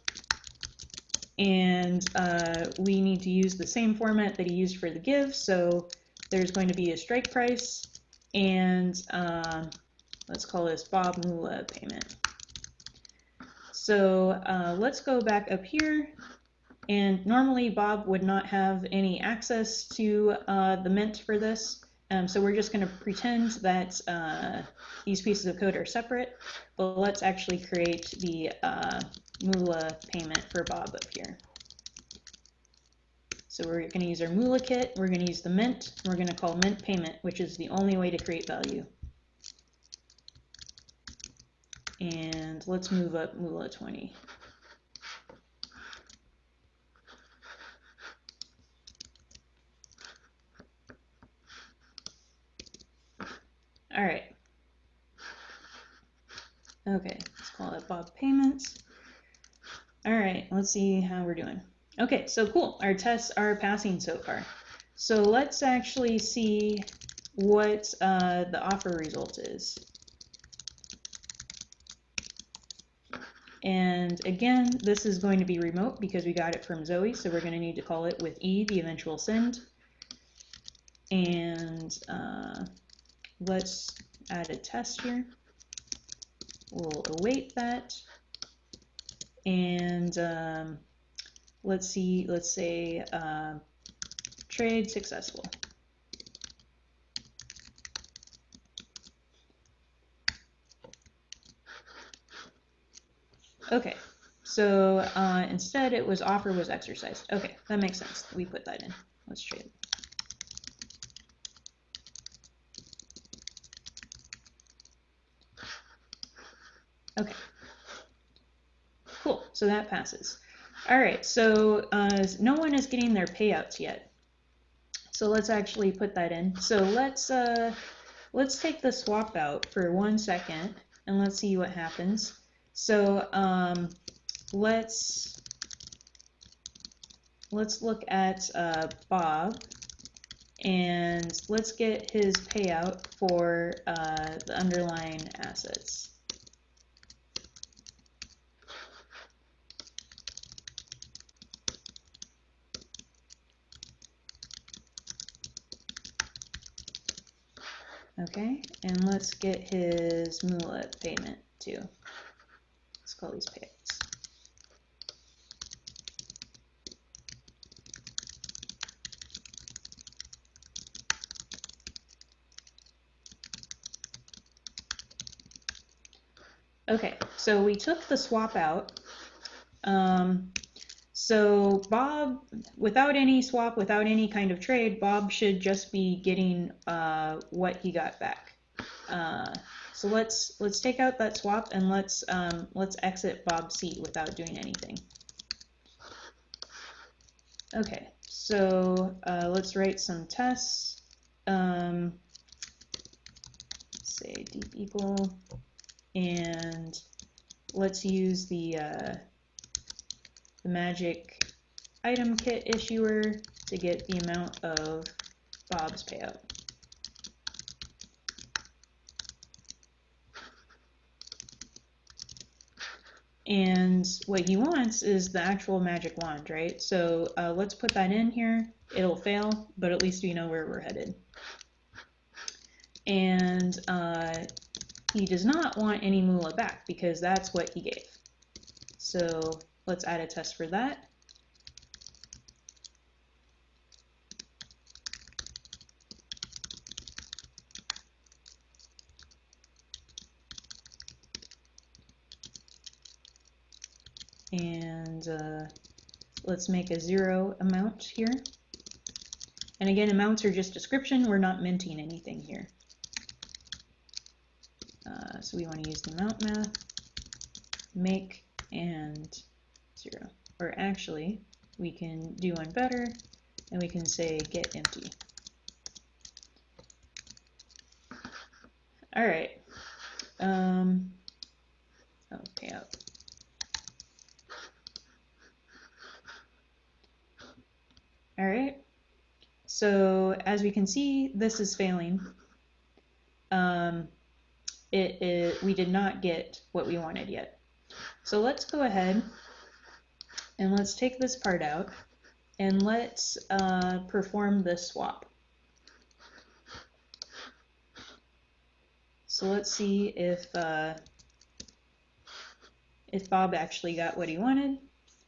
And uh, we need to use the same format that he used for the give. So there's going to be a strike price and uh, let's call this Bob Moolah payment. So uh, let's go back up here. And normally Bob would not have any access to uh, the mint for this. Um, so we're just going to pretend that uh, these pieces of code are separate, but let's actually create the uh, Moolah payment for Bob up here. So we're going to use our Moolah kit, we're going to use the mint, we're going to call mint payment, which is the only way to create value. And let's move up Moolah 20. All right. Okay, let's call it Bob Payments. All right, let's see how we're doing. Okay, so cool. Our tests are passing so far. So let's actually see what uh, the offer result is. And again, this is going to be remote because we got it from Zoe, so we're going to need to call it with E, the eventual send. And uh, let's add a test here. We'll await that. And um, let's see, let's say uh, trade successful. Okay, so uh, instead it was offer was exercised. Okay, that makes sense. We put that in. Let's trade. Okay. Cool, so that passes. All right, so uh, no one is getting their payouts yet. So let's actually put that in. So let's uh, let's take the swap out for one second and let's see what happens. So um, let's let's look at uh, Bob and let's get his payout for uh, the underlying assets. Okay, and let's get his moolah payment too. Let's call these payouts. Okay, so we took the swap out. Um, so Bob, without any swap, without any kind of trade, Bob should just be getting uh, what he got back. Uh, so let's let's take out that swap and let's um, let's exit Bob's seat without doing anything. Okay, so uh, let's write some tests. Um, say deep equal, and let's use the uh, the magic item kit issuer to get the amount of Bob's payout. And what he wants is the actual magic wand, right? So uh, let's put that in here. It'll fail, but at least we know where we're headed. And uh, he does not want any moolah back because that's what he gave. So let's add a test for that. and uh, let's make a zero amount here. And again, amounts are just description. We're not minting anything here. Uh, so we want to use the amount math, make, and zero. Or actually, we can do one better, and we can say get empty. All right. Um, oh, payout. All right. So as we can see, this is failing. Um, it, it, we did not get what we wanted yet. So let's go ahead and let's take this part out and let's uh, perform this swap. So let's see if uh, if Bob actually got what he wanted.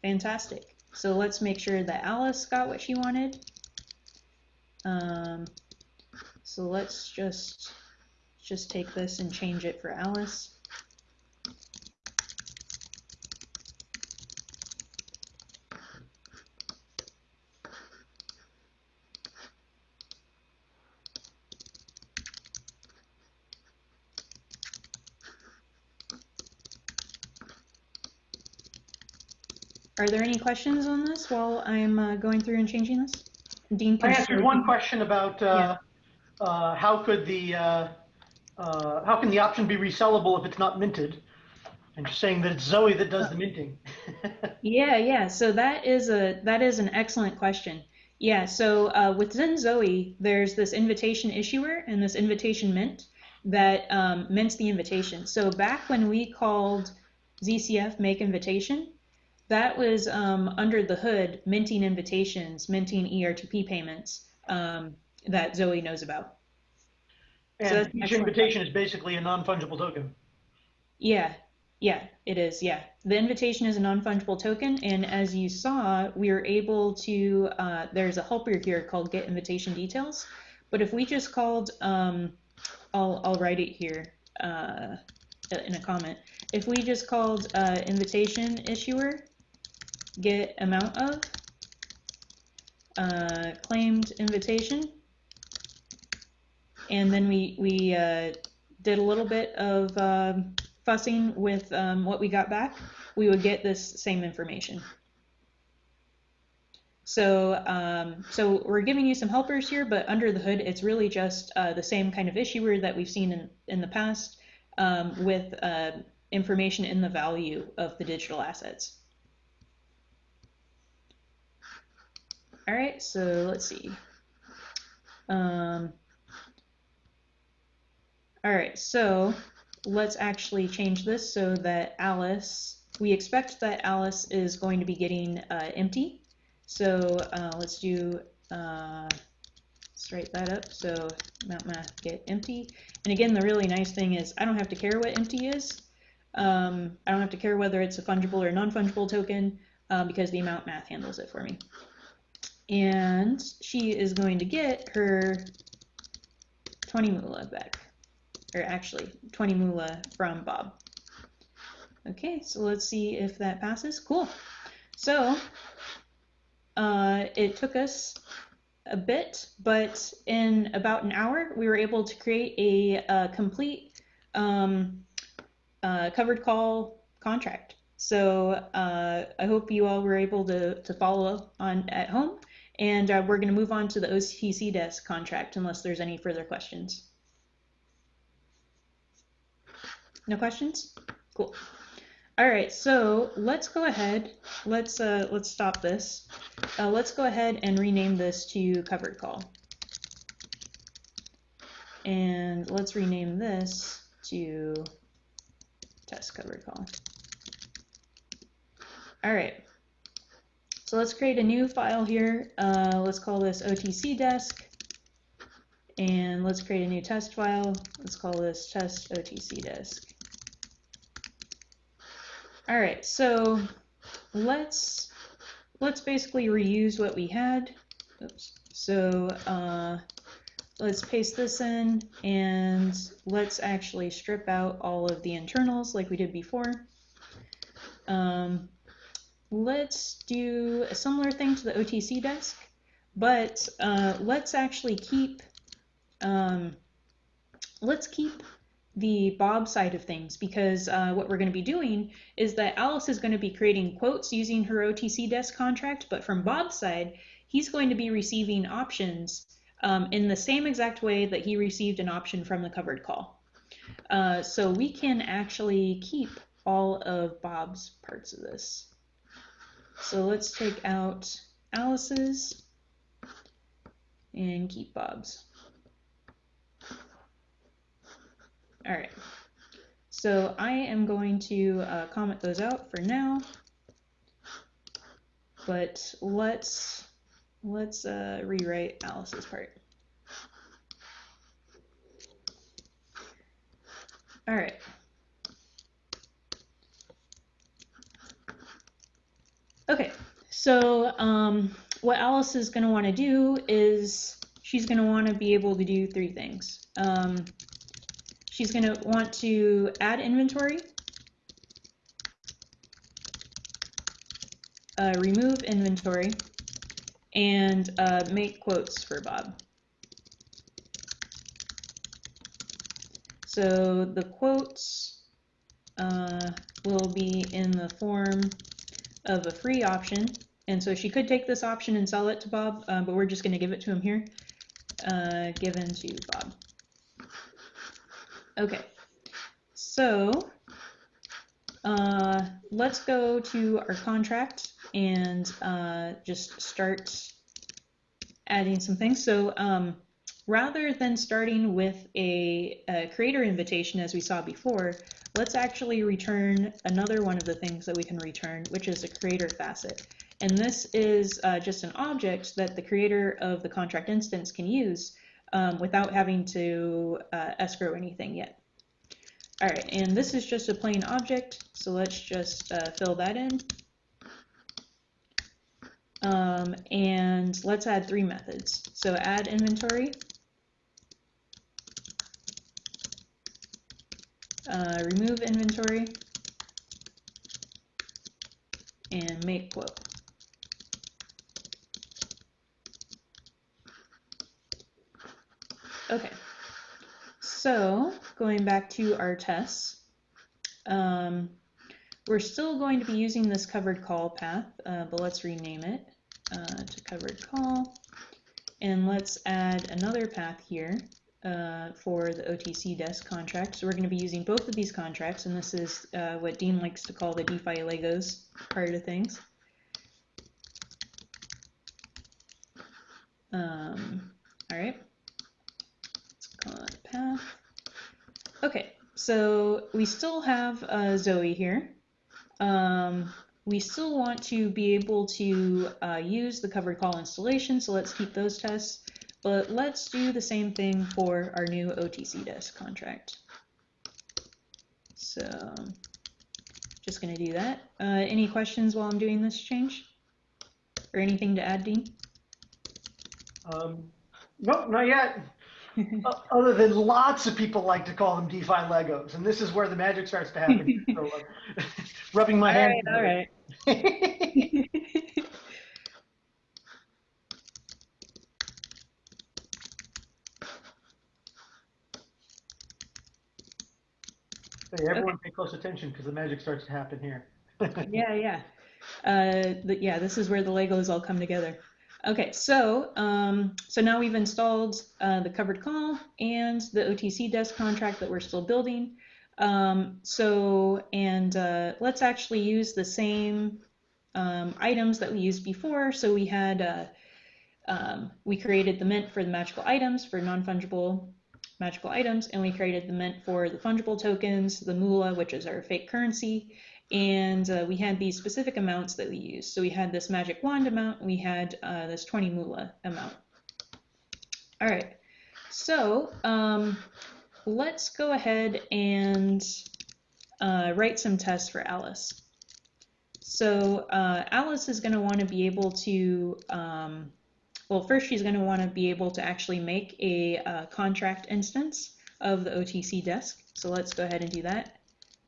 Fantastic. So let's make sure that Alice got what she wanted. Um, so let's just just take this and change it for Alice. Are there any questions on this while I'm uh, going through and changing this? Dean, I answered one question about uh, uh, how could the uh, uh, how can the option be resellable if it's not minted? And just saying that it's Zoe that does the minting. yeah, yeah. So that is a that is an excellent question. Yeah, so uh, within Zoe, there's this invitation issuer and this invitation mint that um, mints the invitation. So back when we called ZCF make invitation, that was um, under the hood minting invitations, minting ERTP payments um, that Zoe knows about. So And each invitation is basically a non-fungible token. Yeah, yeah, it is. Yeah, the invitation is a non-fungible token, and as you saw, we were able to. Uh, there's a helper here called get invitation details, but if we just called, um, I'll I'll write it here uh, in a comment. If we just called uh, invitation issuer get amount of uh, claimed invitation, and then we we uh, did a little bit of um, fussing with um, what we got back, we would get this same information. So, um, so we're giving you some helpers here, but under the hood, it's really just uh, the same kind of issuer that we've seen in, in the past um, with uh, information in the value of the digital assets. All right, so let's see. Um, all right, so let's actually change this so that Alice, we expect that Alice is going to be getting uh, empty. So uh, let's do, uh, let's write that up. So mount math get empty. And again, the really nice thing is I don't have to care what empty is. Um, I don't have to care whether it's a fungible or non-fungible token uh, because the amount math handles it for me. And she is going to get her 20 moolah back or actually 20 moolah from Bob. Okay, so let's see if that passes. Cool. So uh, it took us a bit, but in about an hour, we were able to create a, a complete um, uh, covered call contract. So uh, I hope you all were able to, to follow on at home. And uh, we're going to move on to the OTC desk contract unless there's any further questions. No questions? Cool. All right, so let's go ahead. Let's uh, let's stop this. Uh, let's go ahead and rename this to covered call. And let's rename this to test covered call. All right. So let's create a new file here. Uh, let's call this OTC desk. And let's create a new test file. Let's call this test OTC desk. All right, so let's let's basically reuse what we had. Oops. So uh, let's paste this in and let's actually strip out all of the internals like we did before. Um, let's do a similar thing to the OTC desk, but uh, let's actually keep um, let's keep the Bob side of things because uh, what we're going to be doing is that Alice is going to be creating quotes using her OTC desk contract, but from Bob's side, he's going to be receiving options um, in the same exact way that he received an option from the covered call. Uh, so we can actually keep all of Bob's parts of this. So let's take out Alice's and keep Bob's. All right. So I am going to uh, comment those out for now. But let's let's uh, rewrite Alice's part. All right. Okay, so um, what Alice is going to want to do is she's going to want to be able to do three things. Um, she's going to want to add inventory, uh, remove inventory, and uh, make quotes for Bob. So the quotes uh, will be in the form of a free option. And so she could take this option and sell it to Bob, uh, but we're just going to give it to him here. Uh, given to Bob. Okay, so uh, let's go to our contract and uh, just start adding some things. So um, rather than starting with a, a, creator invitation as we saw before, let's actually return another one of the things that we can return, which is a creator facet. And this is uh, just an object that the creator of the contract instance can use um, without having to uh, escrow anything yet. All right, and this is just a plain object, so let's just uh, fill that in. Um, and let's add three methods. So add inventory, uh, remove inventory, and make quote. Okay, so going back to our tests, um, we're still going to be using this covered call path, uh, but let's rename it uh, to covered call. And let's add another path here uh, for the OTC desk contract. So we're going to be using both of these contracts, and this is uh, what Dean likes to call the DeFi Legos part of things. Um, all right, let's call it path. Okay, so we still have uh, Zoe here. Um, we still want to be able to uh, use the covered call installation, so let's keep those tests. But let's do the same thing for our new OTC desk contract. So just going to do that. Uh, any questions while I'm doing this change? Or anything to add, Dean? Um, nope, not yet. Other than lots of people like to call them DeFi Legos, and this is where the magic starts to happen. so, uh, rubbing my all hands. Right, all right. Everyone pay close attention because the magic starts to happen here. yeah, yeah. Uh, the, yeah, this is where the Legos all come together. Okay, so um, so now we've installed uh, the covered call and the OTC desk contract that we're still building. Um, so, and uh, let's actually use the same um, items that we used before. So we had, uh, um, we created the mint for the magical items for non-fungible magical items, and we created the mint for the fungible tokens, the moolah, which is our fake currency, and uh, we had these specific amounts that we used. So we had this magic wand amount, we had uh, this 20 moolah amount. All right, so um, let's go ahead and uh, write some tests for Alice. So uh, Alice is going to want to be able to, um, well, first she's going to want to be able to actually make a uh, contract instance of the OTC desk. So let's go ahead and do that.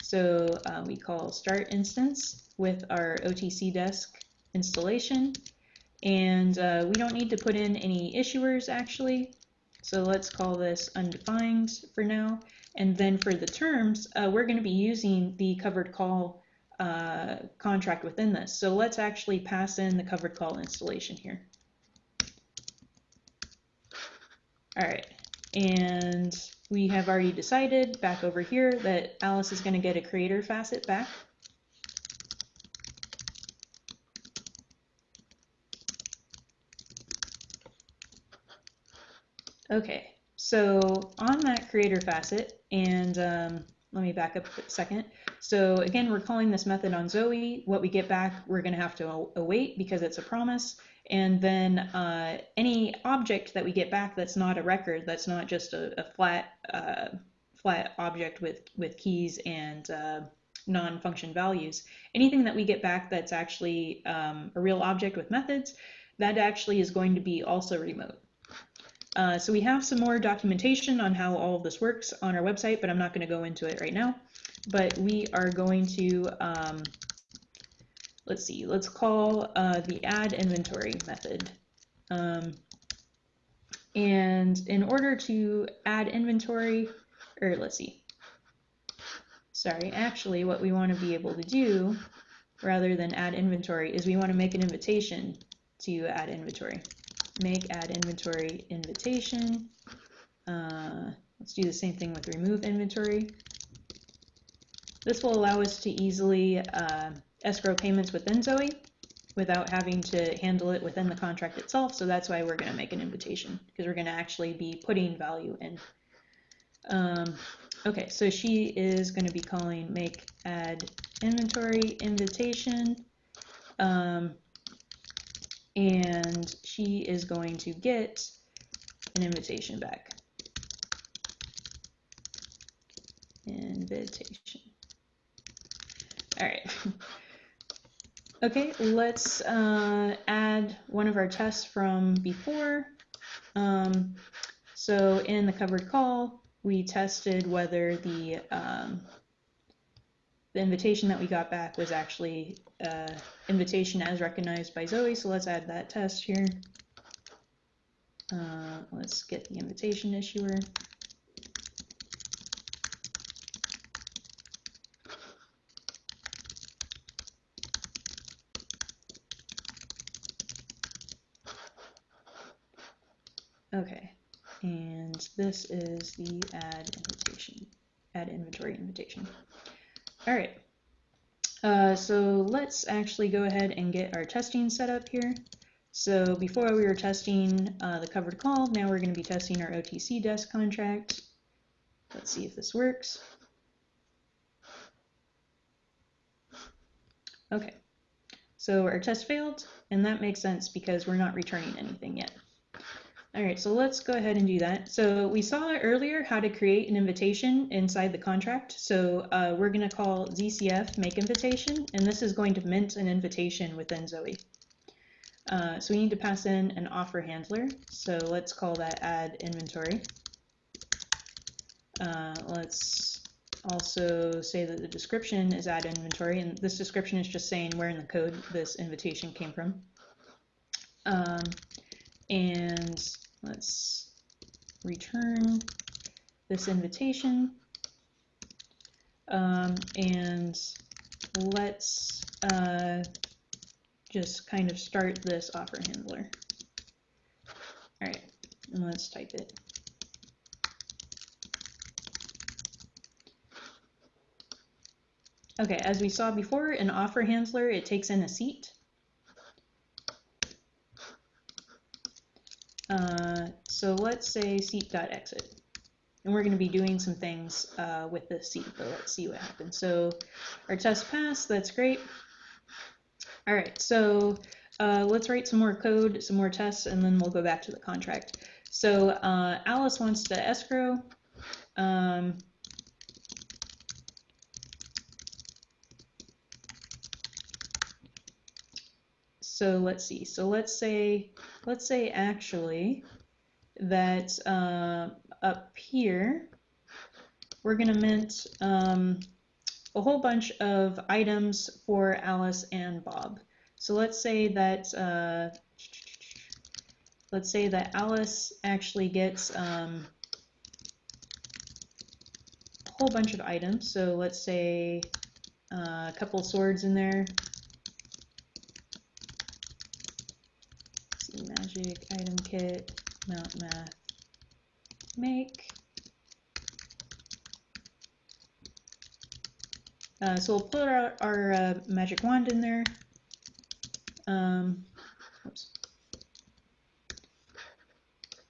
So uh, we call start instance with our OTC desk installation. And uh, we don't need to put in any issuers actually. So let's call this undefined for now. And then for the terms, uh, we're going to be using the covered call uh, contract within this. So let's actually pass in the covered call installation here. All right, and we have already decided back over here that Alice is going to get a creator facet back. Okay, so on that creator facet, and um, let me back up a second. So again, we're calling this method on Zoe. What we get back, we're going to have to await because it's a promise. And then uh, any object that we get back that's not a record, that's not just a, a flat uh, flat object with, with keys and uh, non-function values, anything that we get back that's actually um, a real object with methods, that actually is going to be also remote. Uh, so we have some more documentation on how all of this works on our website, but I'm not going to go into it right now. But we are going to um, let's see, let's call uh, the add inventory method. Um, and in order to add inventory, or let's see, sorry, actually what we want to be able to do rather than add inventory is we want to make an invitation to add inventory. Make add inventory invitation. Uh, let's do the same thing with remove inventory. This will allow us to easily uh, escrow payments within Zoe. without having to handle it within the contract itself. So that's why we're going to make an invitation because we're going to actually be putting value in. Um, okay, so she is going to be calling make add inventory invitation. Um, and she is going to get an invitation back. Invitation. All right. Okay, let's uh, add one of our tests from before. Um, so in the covered call, we tested whether the um, the invitation that we got back was actually uh, invitation as recognized by Zoe. So let's add that test here. Uh, let's get the invitation issuer. Okay, and this is the add invitation, add inventory invitation. All right, uh, so let's actually go ahead and get our testing set up here. So before we were testing uh, the covered call, now we're going to be testing our OTC desk contract. Let's see if this works. Okay, so our test failed, and that makes sense because we're not returning anything yet. All right, so let's go ahead and do that. So we saw earlier how to create an invitation inside the contract. So uh, we're going to call ZCF make invitation, and this is going to mint an invitation within Zoe. Uh, so we need to pass in an offer handler. So let's call that add inventory. Uh, let's also say that the description is add inventory, and this description is just saying where in the code this invitation came from. Um, and let's return this invitation. Um, and let's uh, just kind of start this offer handler. All right, and let's type it. Okay, as we saw before, an offer handler, it takes in a seat. Uh, so let's say seat.exit. And we're going to be doing some things uh, with this seat, but let's see what happens. So our test passed, that's great. All right, so uh, let's write some more code, some more tests, and then we'll go back to the contract. So uh, Alice wants to escrow. Um, so let's see. So let's say, let's say actually that uh, up here, we're going to mint um, a whole bunch of items for Alice and Bob. So let's say that uh, let's say that Alice actually gets um, a whole bunch of items. So let's say uh, a couple swords in there, magic item kit, mount math, make. Uh, so we'll put our, our uh, magic wand in there. Um, oops.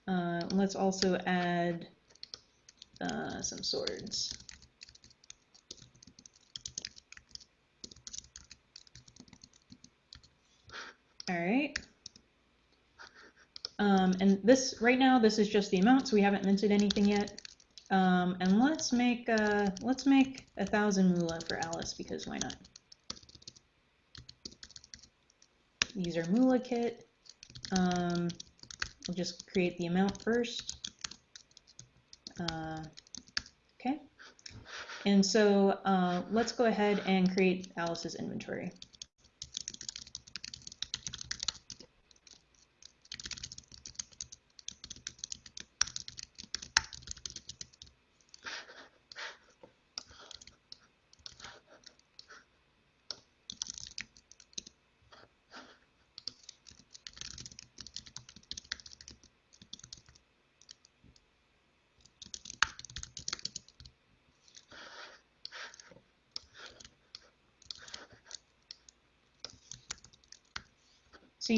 Uh, let's also add uh, some swords. All right. Um, and this, right now, this is just the amount, so we haven't minted anything yet. Um, and let's make, uh, let's make a thousand moolah for Alice, because why not? These are moolah kit. Um, we'll just create the amount first. Uh, okay. And so uh, let's go ahead and create Alice's inventory.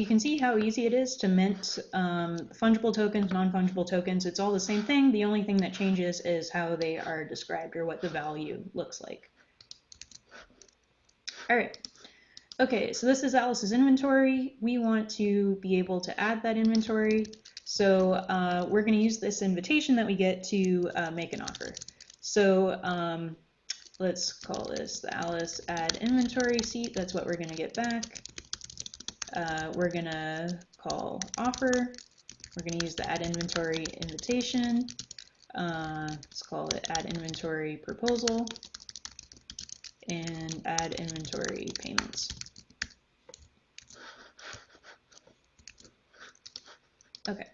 Can see how easy it is to mint um, fungible tokens, non-fungible tokens. It's all the same thing. The only thing that changes is how they are described or what the value looks like. All right. Okay, so this is Alice's inventory. We want to be able to add that inventory. So uh, we're going to use this invitation that we get to uh, make an offer. So um, let's call this the Alice add inventory seat. That's what we're going to get back. Uh, we're going to call offer. We're going to use the add inventory invitation. Uh, let's call it add inventory proposal and add inventory payments. Okay.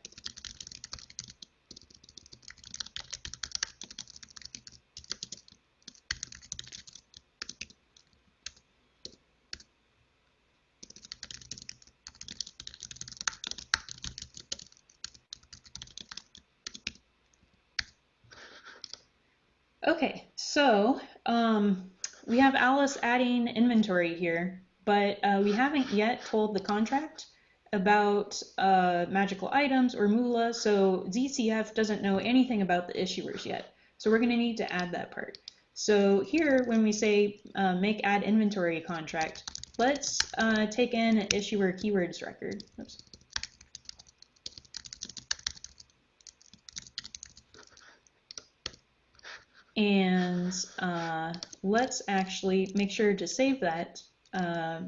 Okay, so um, Alice adding inventory here, but uh, we haven't yet told the contract about uh, magical items or Moolah, so ZCF doesn't know anything about the issuers yet. So we're going to need to add that part. So here, when we say uh, make add inventory contract, let's uh, take in an issuer keywords record. Oops. And uh, let's actually make sure to save that uh,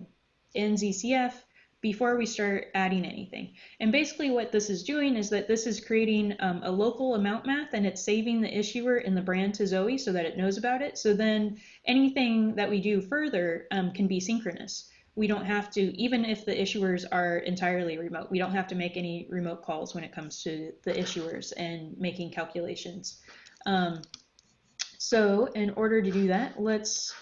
in ZCF before we start adding anything. And basically what this is doing is that this is creating um, a local amount math and it's saving the issuer in the brand to Zoe so that it knows about it. So then anything that we do further um, can be synchronous. We don't have to, even if the issuers are entirely remote, we don't have to make any remote calls when it comes to the issuers and making calculations. Um, so in order to do that, let's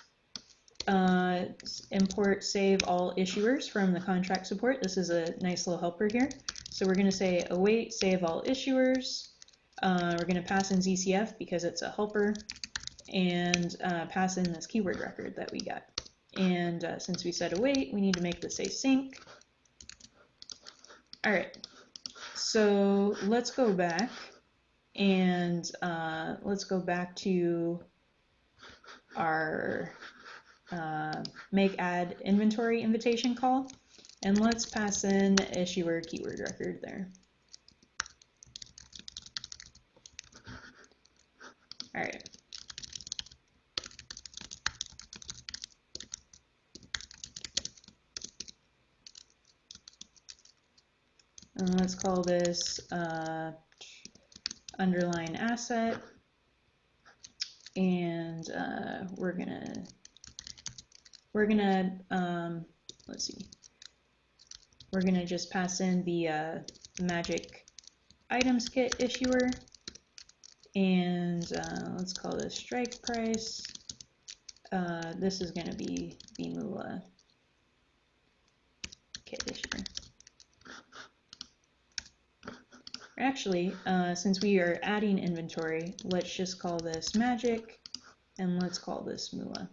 uh, import save all issuers from the contract support. This is a nice little helper here. So we're going to say await save all issuers. Uh, we're going to pass in ZCF because it's a helper and uh, pass in this keyword record that we got. And uh, since we said await, we need to make this async. All right, so let's go back and uh, let's go back to our uh, make add inventory invitation call and let's pass in issuer keyword record there. All right. And let's call this uh, underlying asset. And uh, we're gonna, we're gonna, um, let's see, we're gonna just pass in the uh, magic items kit issuer. And uh, let's call this strike price. Uh, this is gonna be Bimula kit issuer. Actually, uh, since we are adding inventory, let's just call this magic and let's call this Moolah.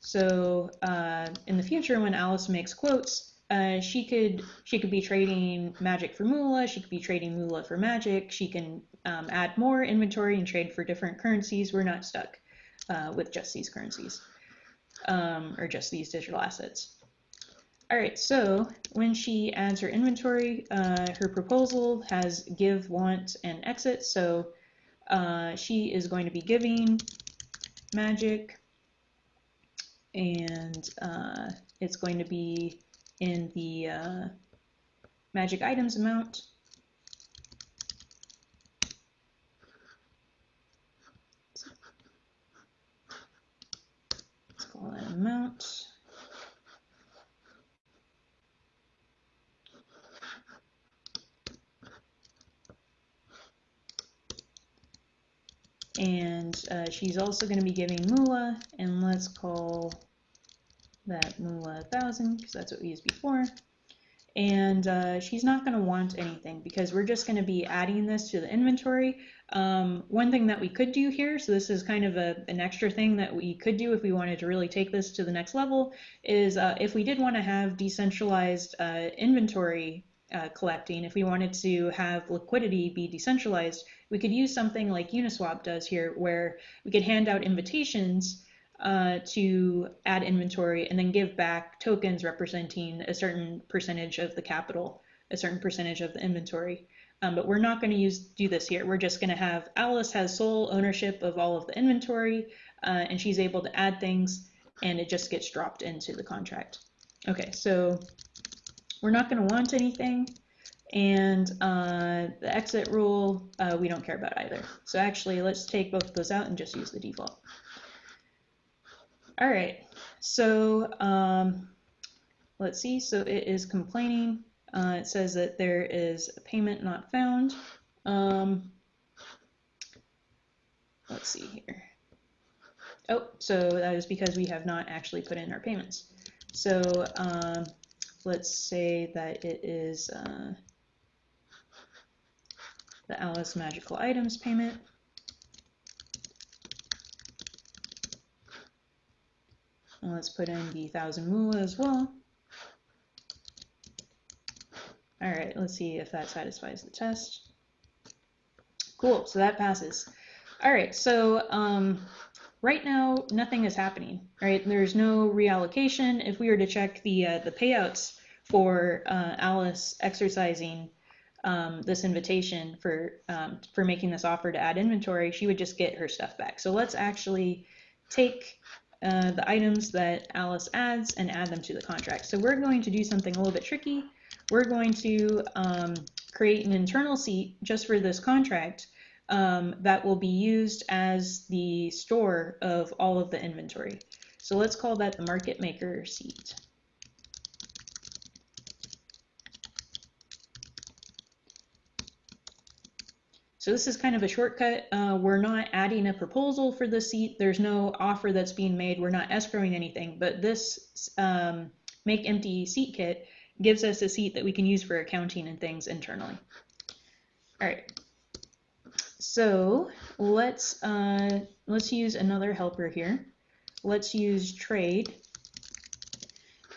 So uh, in the future, when Alice makes quotes, uh, she could she could be trading magic for Moolah. She could be trading Moolah for magic. She can um, add more inventory and trade for different currencies. We're not stuck uh, with just these currencies um, or just these digital assets. All right, so when she adds her inventory, uh, her proposal has give, want, and exit. So uh, she is going to be giving magic, and uh, it's going to be in the uh, magic items amount. Let's call that amount. And uh, she's also going to be giving Moolah, and let's call that Moolah 1000 because that's what we used before. and uh, she's not going to want anything because we're just going to be adding this to the inventory. Um, one thing that we could do here, so this is kind of a, an extra thing that we could do if we wanted to really take this to the next level, is uh, if we did want to have decentralized uh, inventory uh, collecting, if we wanted to have liquidity be decentralized, we could use something like Uniswap does here, where we could hand out invitations uh, to add inventory and then give back tokens representing a certain percentage of the capital, a certain percentage of the inventory. Um, but we're not going to use do this here. We're just going to have Alice has sole ownership of all of the inventory, uh, and she's able to add things, and it just gets dropped into the contract. Okay, so we're not going to want anything, and uh, the exit rule uh, we don't care about either. So actually, let's take both of those out and just use the default. All right, so um, let's see. So it is complaining. Uh, it says that there is a payment not found. Um, let's see here. Oh, so that is because we have not actually put in our payments. So um, let's say that it is uh, the Alice Magical Items payment. And let's put in the 1000 moolah as well. All right, let's see if that satisfies the test. Cool, so that passes. All right, so um, right now nothing is happening, right? There's no reallocation. If we were to check the uh, the payouts for uh, Alice exercising um, this invitation for um, for making this offer to add inventory, she would just get her stuff back. So let's actually take uh, the items that Alice adds and add them to the contract. So we're going to do something a little bit tricky we're going to um, create an internal seat just for this contract um, that will be used as the store of all of the inventory. So let's call that the market maker seat. So this is kind of a shortcut. Uh, we're not adding a proposal for the seat. There's no offer that's being made. We're not escrowing anything, but this um, make empty seat kit gives us a seat that we can use for accounting and things internally. All right. So let's uh, let's use another helper here. Let's use trade.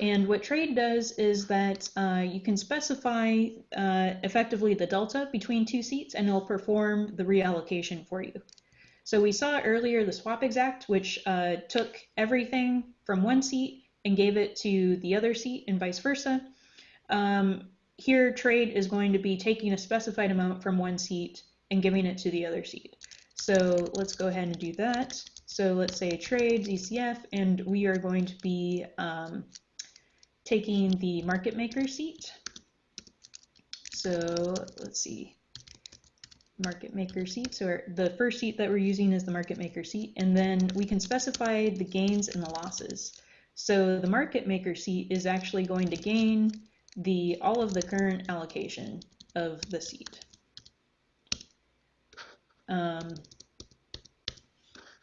And what trade does is that uh, you can specify uh, effectively the delta between two seats and it'll perform the reallocation for you. So we saw earlier the swap exact, which uh, took everything from one seat and gave it to the other seat and vice versa. Um, here, trade is going to be taking a specified amount from one seat and giving it to the other seat. So let's go ahead and do that. So let's say trade ZCF, and we are going to be um, taking the market maker seat. So let's see, market maker seat. So the first seat that we're using is the market maker seat, and then we can specify the gains and the losses. So the market maker seat is actually going to gain the all of the current allocation of the seat. Um,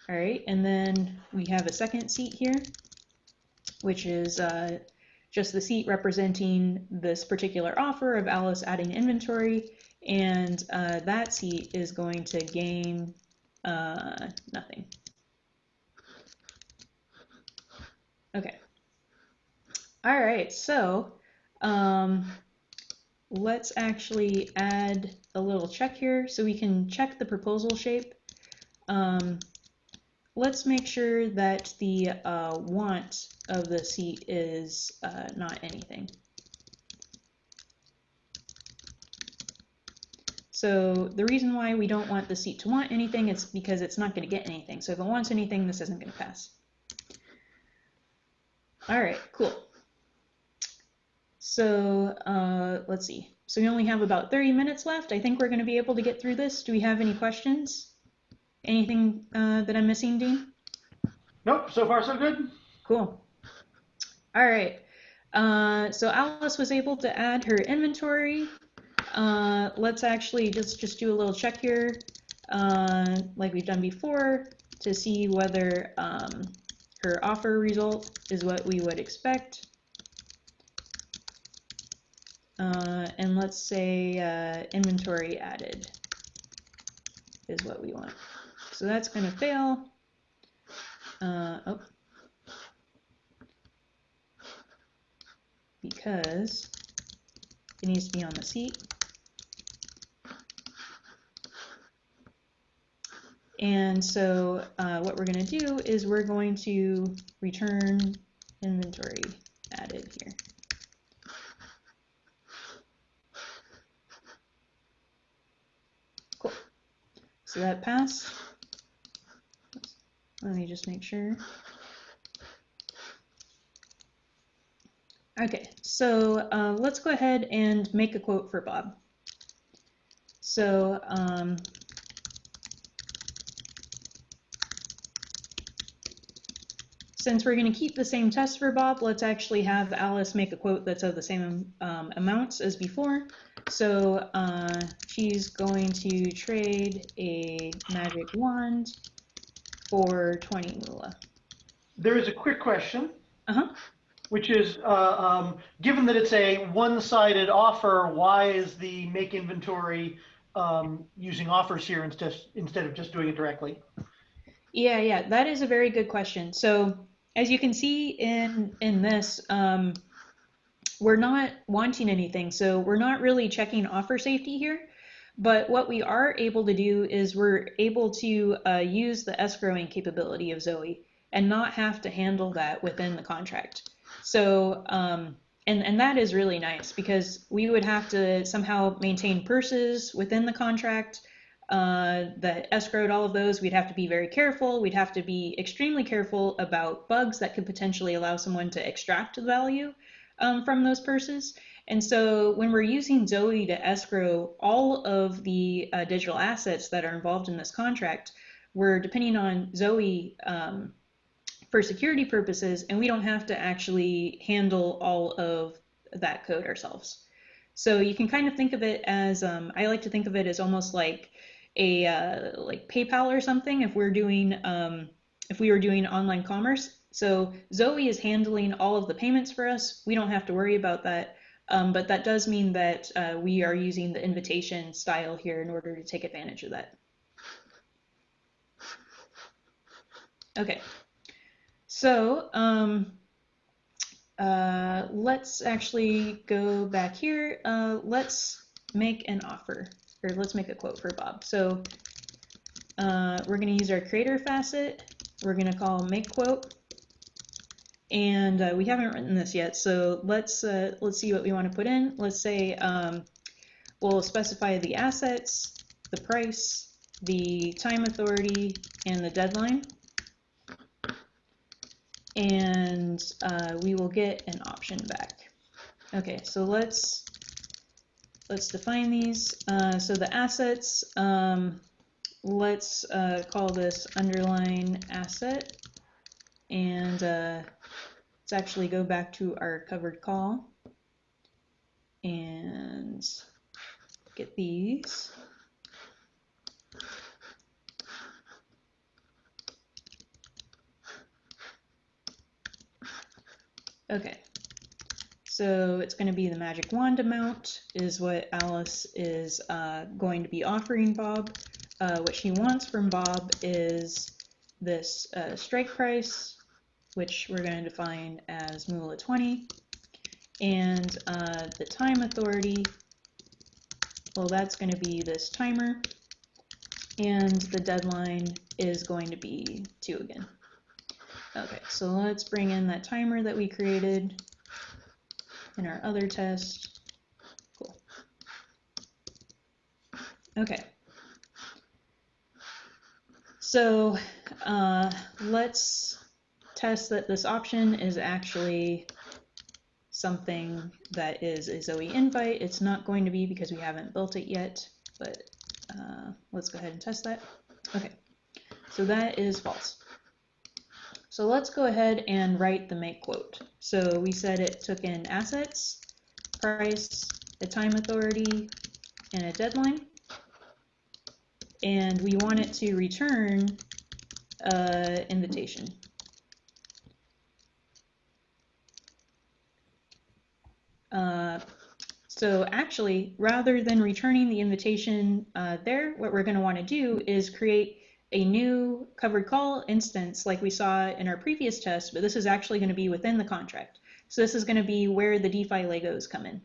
all right, and then we have a second seat here, which is uh, just the seat representing this particular offer of Alice adding inventory, and uh, that seat is going to gain uh, nothing. Okay. All right, so um, let's actually add a little check here so we can check the proposal shape. Um, let's make sure that the uh, want of the seat is uh, not anything. So the reason why we don't want the seat to want anything is because it's not going to get anything. So if it wants anything, this isn't going to pass. All right, cool. So uh, let's see. So we only have about 30 minutes left. I think we're going to be able to get through this. Do we have any questions? Anything uh, that I'm missing, Dean? Nope, so far so good. Cool. All right. Uh, so Alice was able to add her inventory. Uh, let's actually just, just do a little check here, uh, like we've done before, to see whether um, her offer result is what we would expect. Uh, and let's say uh, inventory added is what we want. So that's going to fail. Uh, oh. Because it needs to be on the seat. And so uh, what we're going to do is we're going to return inventory added here. Cool. So that passed. Let me just make sure. Okay, so uh, let's go ahead and make a quote for Bob. So um, since we're going to keep the same test for Bob, let's actually have Alice make a quote that's of the same um, amounts as before. So uh, she's going to trade a magic wand for 20 moolah. There is a quick question, Uh-huh. which is, uh, um, given that it's a one-sided offer, why is the make inventory um, using offers here instead instead of just doing it directly? Yeah, yeah, that is a very good question. So as you can see in in this, um, we're not wanting anything. So we're not really checking offer safety here. But what we are able to do is we're able to uh, use the escrowing capability of Zoe and not have to handle that within the contract. So, um, and, and that is really nice because we would have to somehow maintain purses within the contract uh, that escrowed all of those. We'd have to be very careful. We'd have to be extremely careful about bugs that could potentially allow someone to extract the value um, from those purses. And so when we're using Zoe to escrow all of the uh, digital assets that are involved in this contract, we're depending on Zoe um, for security purposes, and we don't have to actually handle all of that code ourselves. So you can kind of think of it as, um, I like to think of it as almost like a uh, like PayPal or something. If we're doing, um, if we were doing online commerce, so Zoe is handling all of the payments for us. We don't have to worry about that. Um, but that does mean that uh, we are using the invitation style here in order to take advantage of that. Okay, so um, uh, let's actually go back here. Uh, let's make an offer, or let's make a quote for Bob. So uh, we're going to use our creator facet. We're going to call make quote and uh, we haven't written this yet. So let's uh, let's see what we want to put in. Let's say um, we'll specify the assets, the price, the time authority, and the deadline. And uh, we will get an option back. Okay, so let's let's define these. Uh, so the assets, um, let's uh, call this underlying asset, and uh, let's actually go back to our covered call and get these. Okay, so it's going to be the magic wand amount is what Alice is uh, going to be offering Bob. Uh, what she wants from Bob is this uh, strike price, which we're going to define as moolah 20, and uh, the time authority, well that's going to be this timer, and the deadline is going to be 2 again. Okay, so let's bring in that timer that we created in our other test. Cool. Okay. So uh, let's test that this option is actually something that is a Zoe invite. It's not going to be because we haven't built it yet, but uh, let's go ahead and test that. Okay, so that is false. So let's go ahead and write the make quote. So we said it took in assets, price, a time authority, and a deadline. And we want it to return uh, invitation. Uh, So actually, rather than returning the invitation uh, there, what we're going to want to do is create a new covered call instance like we saw in our previous test, but this is actually going to be within the contract. So this is going to be where the DeFi Legos come in.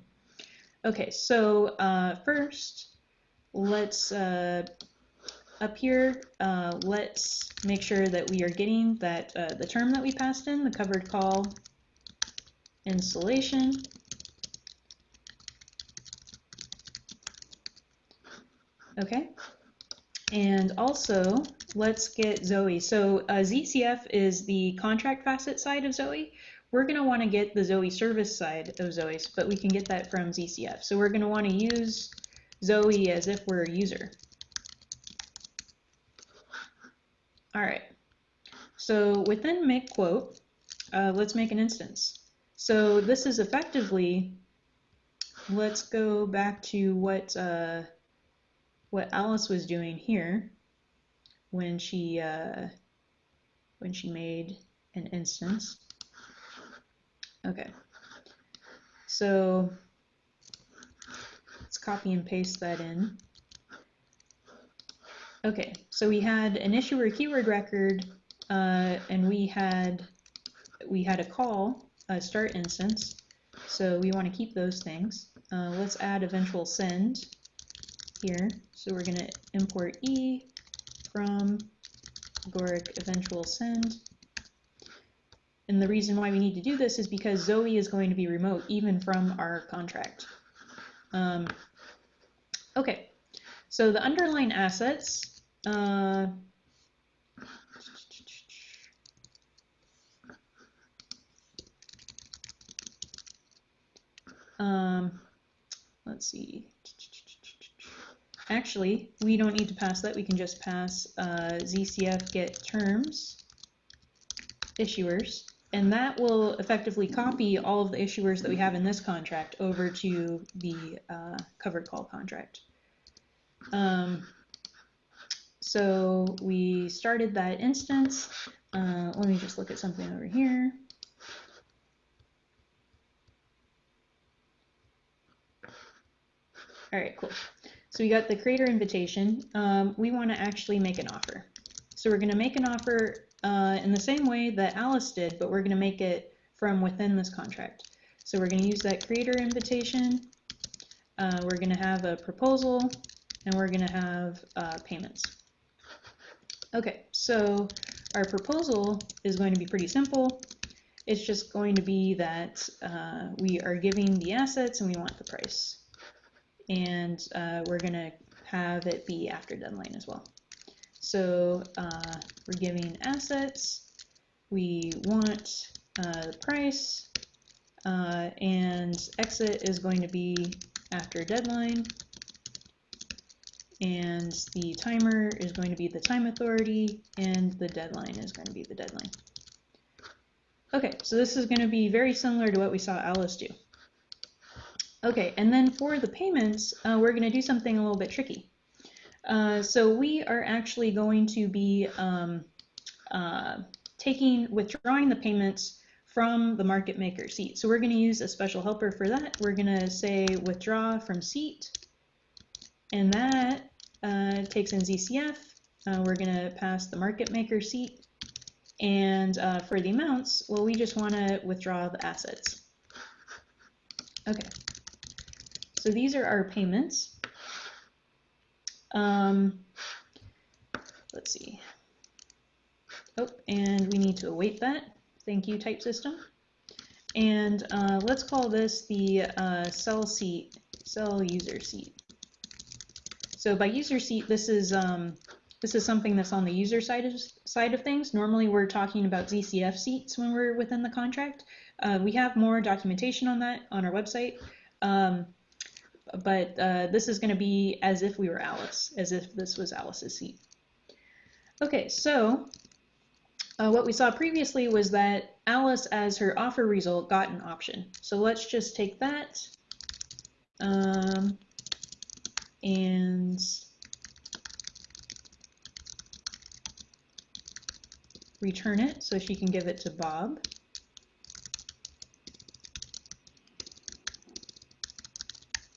Okay, so uh, first, let's uh, up here, uh, let's make sure that we are getting that uh, the term that we passed in, the covered call installation. Okay, and also let's get Zoe. So uh, ZCF is the contract facet side of Zoe. We're going to want to get the Zoe service side of Zoe, but we can get that from ZCF. So we're going to want to use Zoe as if we're a user. All right. So within make quote, uh, let's make an instance. So this is effectively, let's go back to what uh, what Alice was doing here when she uh, when she made an instance. Okay. So let's copy and paste that in. Okay, so we had an issuer keyword record, uh, and we had we had a call, a start instance. So we want to keep those things. Uh, let's add eventual send here. So we're going to import e from Agoric eventual send. And the reason why we need to do this is because Zoe is going to be remote even from our contract. Um, okay, so the underlying assets uh, um, let's see. Actually, we don't need to pass that. We can just pass uh, ZCF get terms issuers, and that will effectively copy all of the issuers that we have in this contract over to the uh, covered call contract. Um, so we started that instance. Uh, let me just look at something over here. All right, cool. So we got the creator invitation. Um, we want to actually make an offer. So we're going to make an offer uh, in the same way that Alice did, but we're going to make it from within this contract. So we're going to use that creator invitation. Uh, we're going to have a proposal, and we're going to have uh, payments. Okay, so our proposal is going to be pretty simple. It's just going to be that uh, we are giving the assets and we want the price. And uh, we're going to have it be after deadline as well. So uh, we're giving assets, we want uh, the price, uh, and exit is going to be after deadline and the timer is going to be the time authority and the deadline is going to be the deadline. Okay, so this is going to be very similar to what we saw Alice do. Okay, and then for the payments, uh, we're going to do something a little bit tricky. Uh, so we are actually going to be um, uh, taking, withdrawing the payments from the market maker seat. So we're going to use a special helper for that. We're going to say withdraw from seat, and that uh, takes in ZCF. Uh, we're going to pass the market maker seat. And uh, for the amounts, well, we just want to withdraw the assets. Okay. So these are our payments. Um, let's see. Oh, and we need to await that. Thank you, type system. And uh, let's call this the uh, sell seat, sell user seat. So by user seat, this is um, this is something that's on the user side of, side of things. Normally we're talking about ZCF seats when we're within the contract. Uh, we have more documentation on that on our website. Um, but uh, this is going to be as if we were Alice, as if this was Alice's seat. Okay, so uh, what we saw previously was that Alice, as her offer result, got an option. So let's just take that. Um, and return it so she can give it to Bob.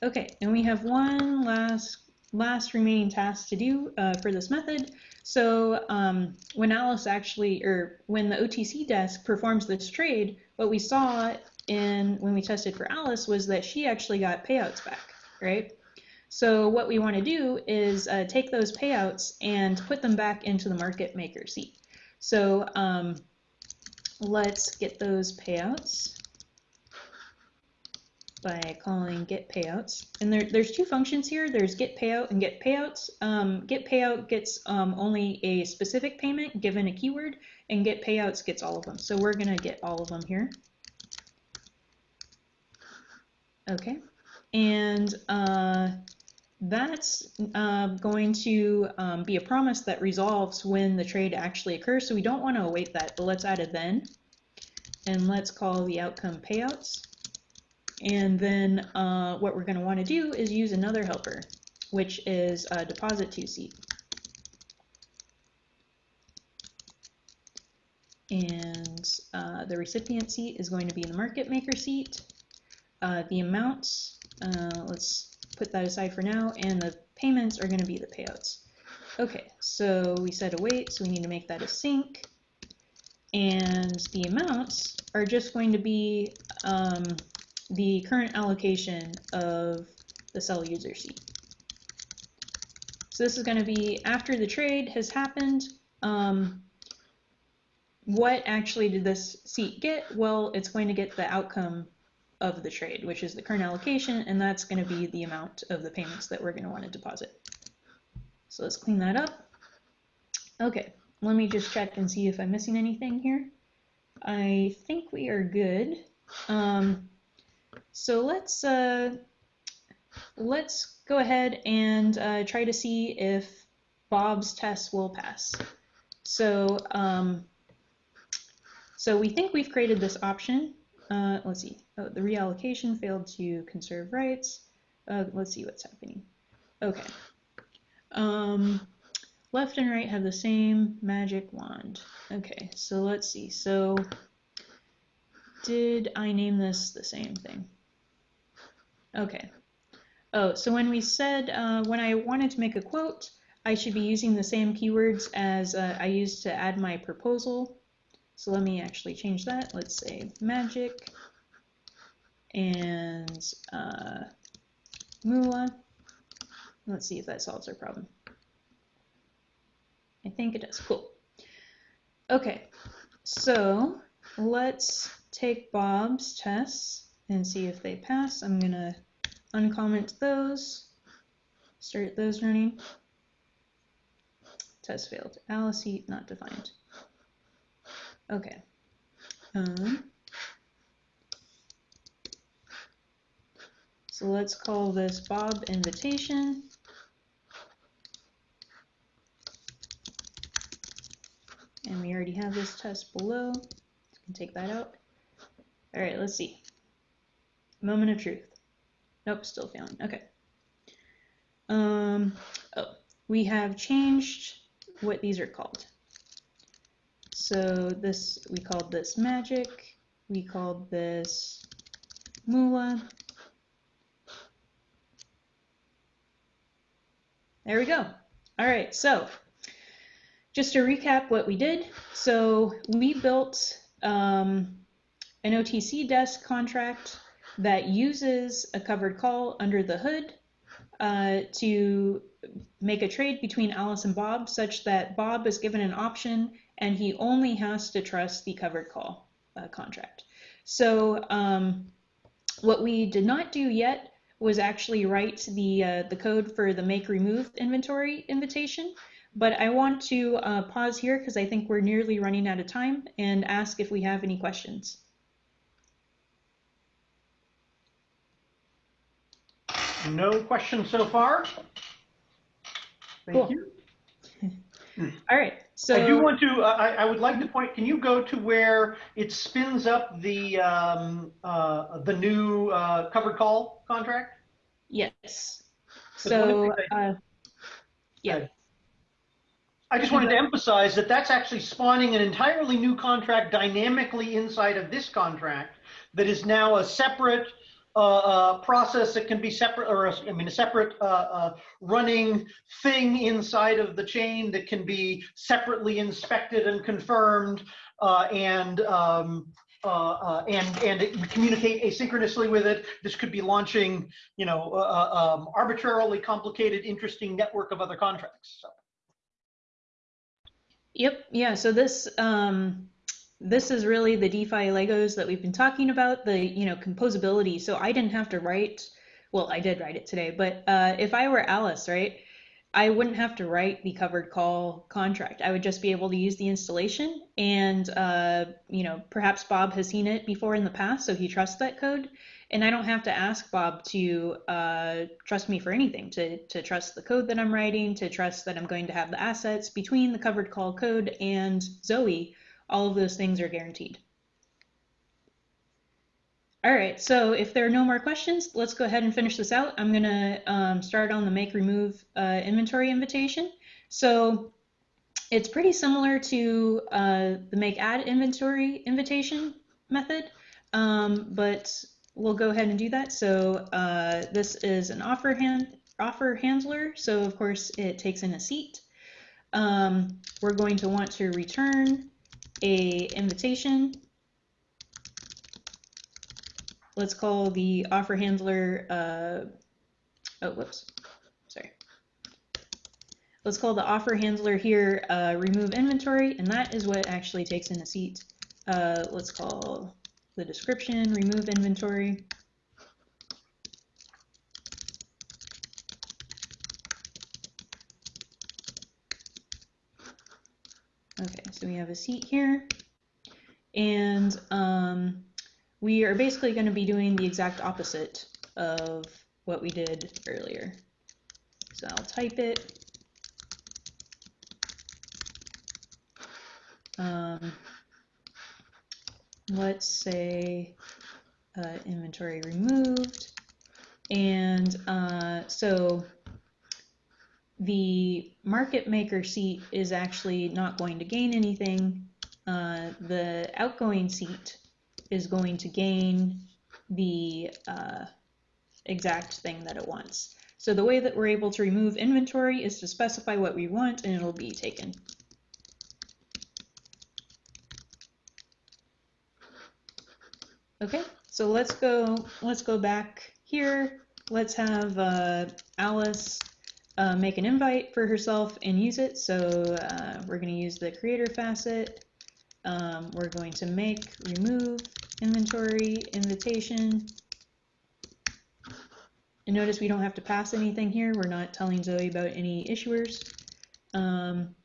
Okay, and we have one last last remaining task to do uh, for this method. So um, when Alice actually, or when the OTC desk performs this trade, what we saw in when we tested for Alice was that she actually got payouts back, right? So what we want to do is uh, take those payouts and put them back into the market maker seat. So um, let's get those payouts by calling get payouts. And there, there's two functions here. There's get payout and get payouts. Um, get payout gets um, only a specific payment given a keyword, and get payouts gets all of them. So we're going to get all of them here. Okay. And uh, that's uh, going to um, be a promise that resolves when the trade actually occurs. So we don't want to await that, but let's add a then. And let's call the outcome payouts. And then uh, what we're going to want to do is use another helper, which is a deposit to seat. And uh, the recipient seat is going to be the market maker seat. Uh, the amounts, uh, let's put that aside for now, and the payments are going to be the payouts. Okay, so we said await, so we need to make that async. And the amounts are just going to be um, the current allocation of the sell user seat. So this is going to be after the trade has happened. Um, what actually did this seat get? Well, it's going to get the outcome of the trade, which is the current allocation, and that's going to be the amount of the payments that we're going to want to deposit. So let's clean that up. Okay, let me just check and see if I'm missing anything here. I think we are good. Um, so let's uh, let's go ahead and uh, try to see if Bob's test will pass. So um, so we think we've created this option. Uh, let's see. Oh, the reallocation failed to conserve rights. Uh, let's see what's happening. Okay. Um, left and right have the same magic wand. Okay, so let's see. So did I name this the same thing? Okay. Oh, so when we said, uh, when I wanted to make a quote, I should be using the same keywords as uh, I used to add my proposal. So let me actually change that. Let's say magic and uh, moolah. Let's see if that solves our problem. I think it does. Cool. Okay, so let's take Bob's tests and see if they pass. I'm going to uncomment those, start those running. Test failed. Alice not defined. Okay. Um, so let's call this Bob invitation. And we already have this test below. So can take that out. All right, let's see. Moment of truth. Nope, still failing. Okay. Um, oh, we have changed what these are called. So this, we called this magic, we called this moolah. There we go. All right, so just to recap what we did. So we built um, an OTC desk contract that uses a covered call under the hood uh, to make a trade between Alice and Bob such that Bob is given an option and he only has to trust the covered call uh, contract. So um, what we did not do yet was actually write the, uh, the code for the make remove inventory invitation. But I want to uh, pause here because I think we're nearly running out of time and ask if we have any questions. No questions so far. Thank Cool. you. All right. So I do want to, uh, I, I would like to point, can you go to where it spins up the, um, uh, the new, uh, covered call contract? Yes. So things uh, yeah. I just wanted to emphasize that that's actually spawning an entirely new contract dynamically inside of this contract that is now a separate uh, uh, process that can be separate, or I mean, a separate uh, uh, running thing inside of the chain that can be separately inspected and confirmed uh, and um, uh, and and communicate asynchronously with it. This could be launching, you know, um, arbitrarily complicated, interesting network of other contracts. So. Yep. Yeah. So this um, this is really the DeFi Legos that we've been talking about. The you know composability. So I didn't have to write. Well, I did write it today, but uh, if I were Alice, right, I wouldn't have to write the covered call contract. I would just be able to use the installation, and uh, you know perhaps Bob has seen it before in the past, so he trusts that code. And I don't have to ask Bob to uh, trust me for anything, to, to trust the code that I'm writing, to trust that I'm going to have the assets between the covered call code and Zoe. All of those things are guaranteed. All right, so if there are no more questions, let's go ahead and finish this out. I'm gonna um, start on the make remove uh, inventory invitation. So it's pretty similar to uh, the make add inventory invitation method, um, but we'll go ahead and do that. So uh, this is an offer hand offer handler. So of course it takes in a seat. Um, we're going to want to return a invitation. Let's call the offer handler, uh, oh, whoops, sorry. Let's call the offer handler here uh, remove inventory, and that is what actually takes in a seat. Uh, let's call the description remove inventory. Okay, so we have a seat here. And um, we are basically going to be doing the exact opposite of what we did earlier. So I'll type it. Um, let's say uh, inventory removed. And uh, so the market maker seat is actually not going to gain anything. Uh, the outgoing seat is going to gain the uh, exact thing that it wants. So the way that we're able to remove inventory is to specify what we want and it'll be taken. Okay, so let's go, let's go back here. Let's have uh, Alice uh, make an invite for herself and use it. So uh, we're going to use the creator facet. Um, we're going to make remove inventory invitation. And notice we don't have to pass anything here. We're not telling Zoe about any issuers. Um,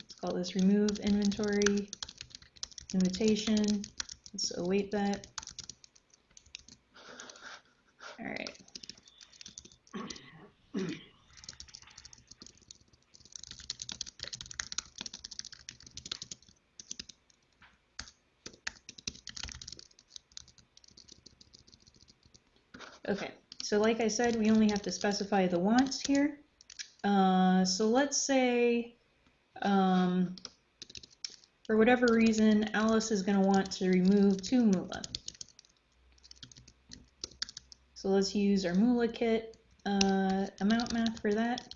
let's call this remove inventory invitation. Let's await that. All right. Okay, so like I said, we only have to specify the wants here. Uh, so let's say, um, for whatever reason, Alice is going to want to remove two Moolah. So let's use our Moolah kit uh, amount math for that.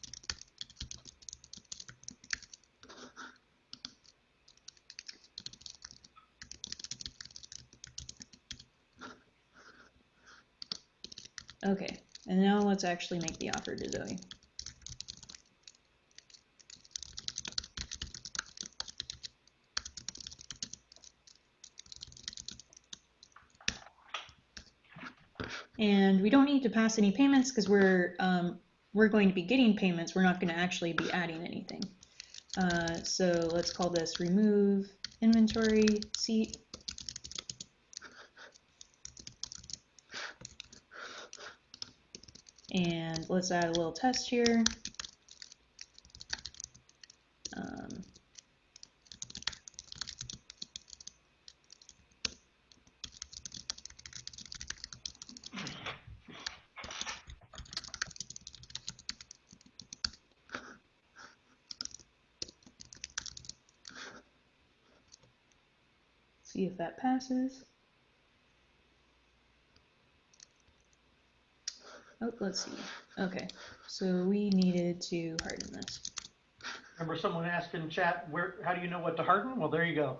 Okay, and now let's actually make the offer to Zoe. And we don't need to pass any payments because we're um, we're going to be getting payments. We're not going to actually be adding anything. Uh, so let's call this remove inventory seat. And let's add a little test here. Um, see if that passes. Oh, let's see. Okay, so we needed to harden this. Remember someone asked in chat, where, how do you know what to harden? Well, there you go.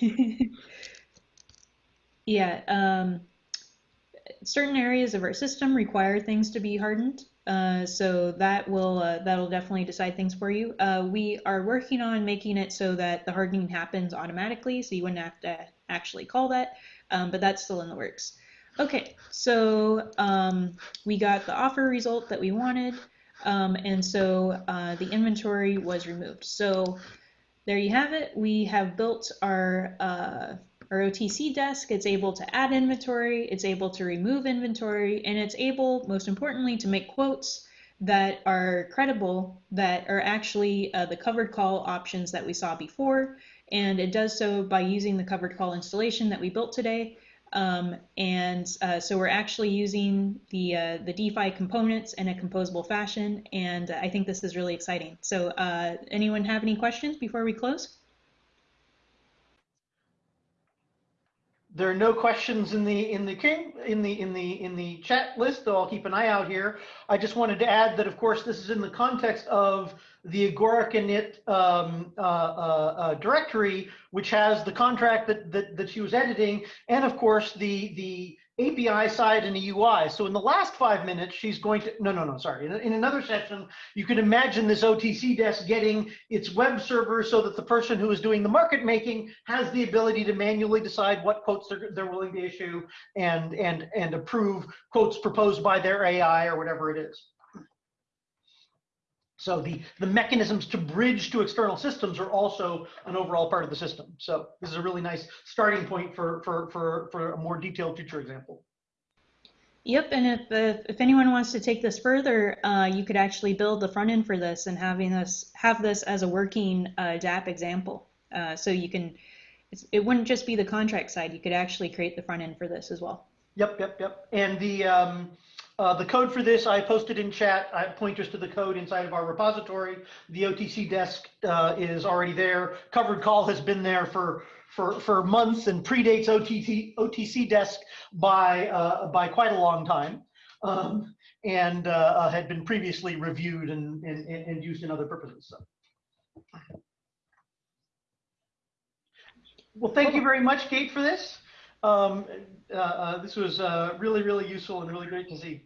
Yeah, um, certain areas of our system require things to be hardened. Uh, so that will uh, that'll definitely decide things for you. Uh, we are working on making it so that the hardening happens automatically, so you wouldn't have to actually call that, um, but that's still in the works. Okay, so um, we got the offer result that we wanted, um, and so uh, the inventory was removed. So there you have it. We have built our uh, our OTC desk. It's able to add inventory, it's able to remove inventory, and it's able, most importantly, to make quotes that are credible, that are actually uh, the covered call options that we saw before. And it does so by using the covered call installation that we built today. Um, and uh, so we're actually using the uh, the DeFi components in a composable fashion, and I think this is really exciting. So, uh, anyone have any questions before we close? There are no questions in the in the in the in the in the chat list, though I'll keep an eye out here. I just wanted to add that, of course, this is in the context of the Agoric init um, uh, uh, uh, directory, which has the contract that, that that she was editing, and of course the the API side and the UI. So in the last five minutes, she's going to, no, no, no, sorry. In, in, another session, you could imagine this OTC desk getting its web server so that the person who is doing the market making has the ability to manually decide what quotes they're, they're willing to issue and, and, and approve quotes proposed by their AI or whatever it is. So the, the mechanisms to bridge to external systems are also an overall part of the system. So this is a really nice starting point for, for, for, for a more detailed future example. Yep, and if, if, if anyone wants to take this further, uh, you could actually build the front end for this and having this have this as a working uh, DApp example. Uh, so you can, it wouldn't just be the contract side. You could actually create the front end for this as well. Yep, yep, yep. And the um, uh, the code for this I posted in chat. I have pointers to the code inside of our repository. The OTC desk uh, is already there. Covered call has been there for for for months and predates OTC OTC desk by uh, by quite a long time, um, and uh, uh, had been previously reviewed and, and and used in other purposes. So. Well, thank you very much, Kate, for this. Um, uh, uh, this was uh, really, really useful and really great to see.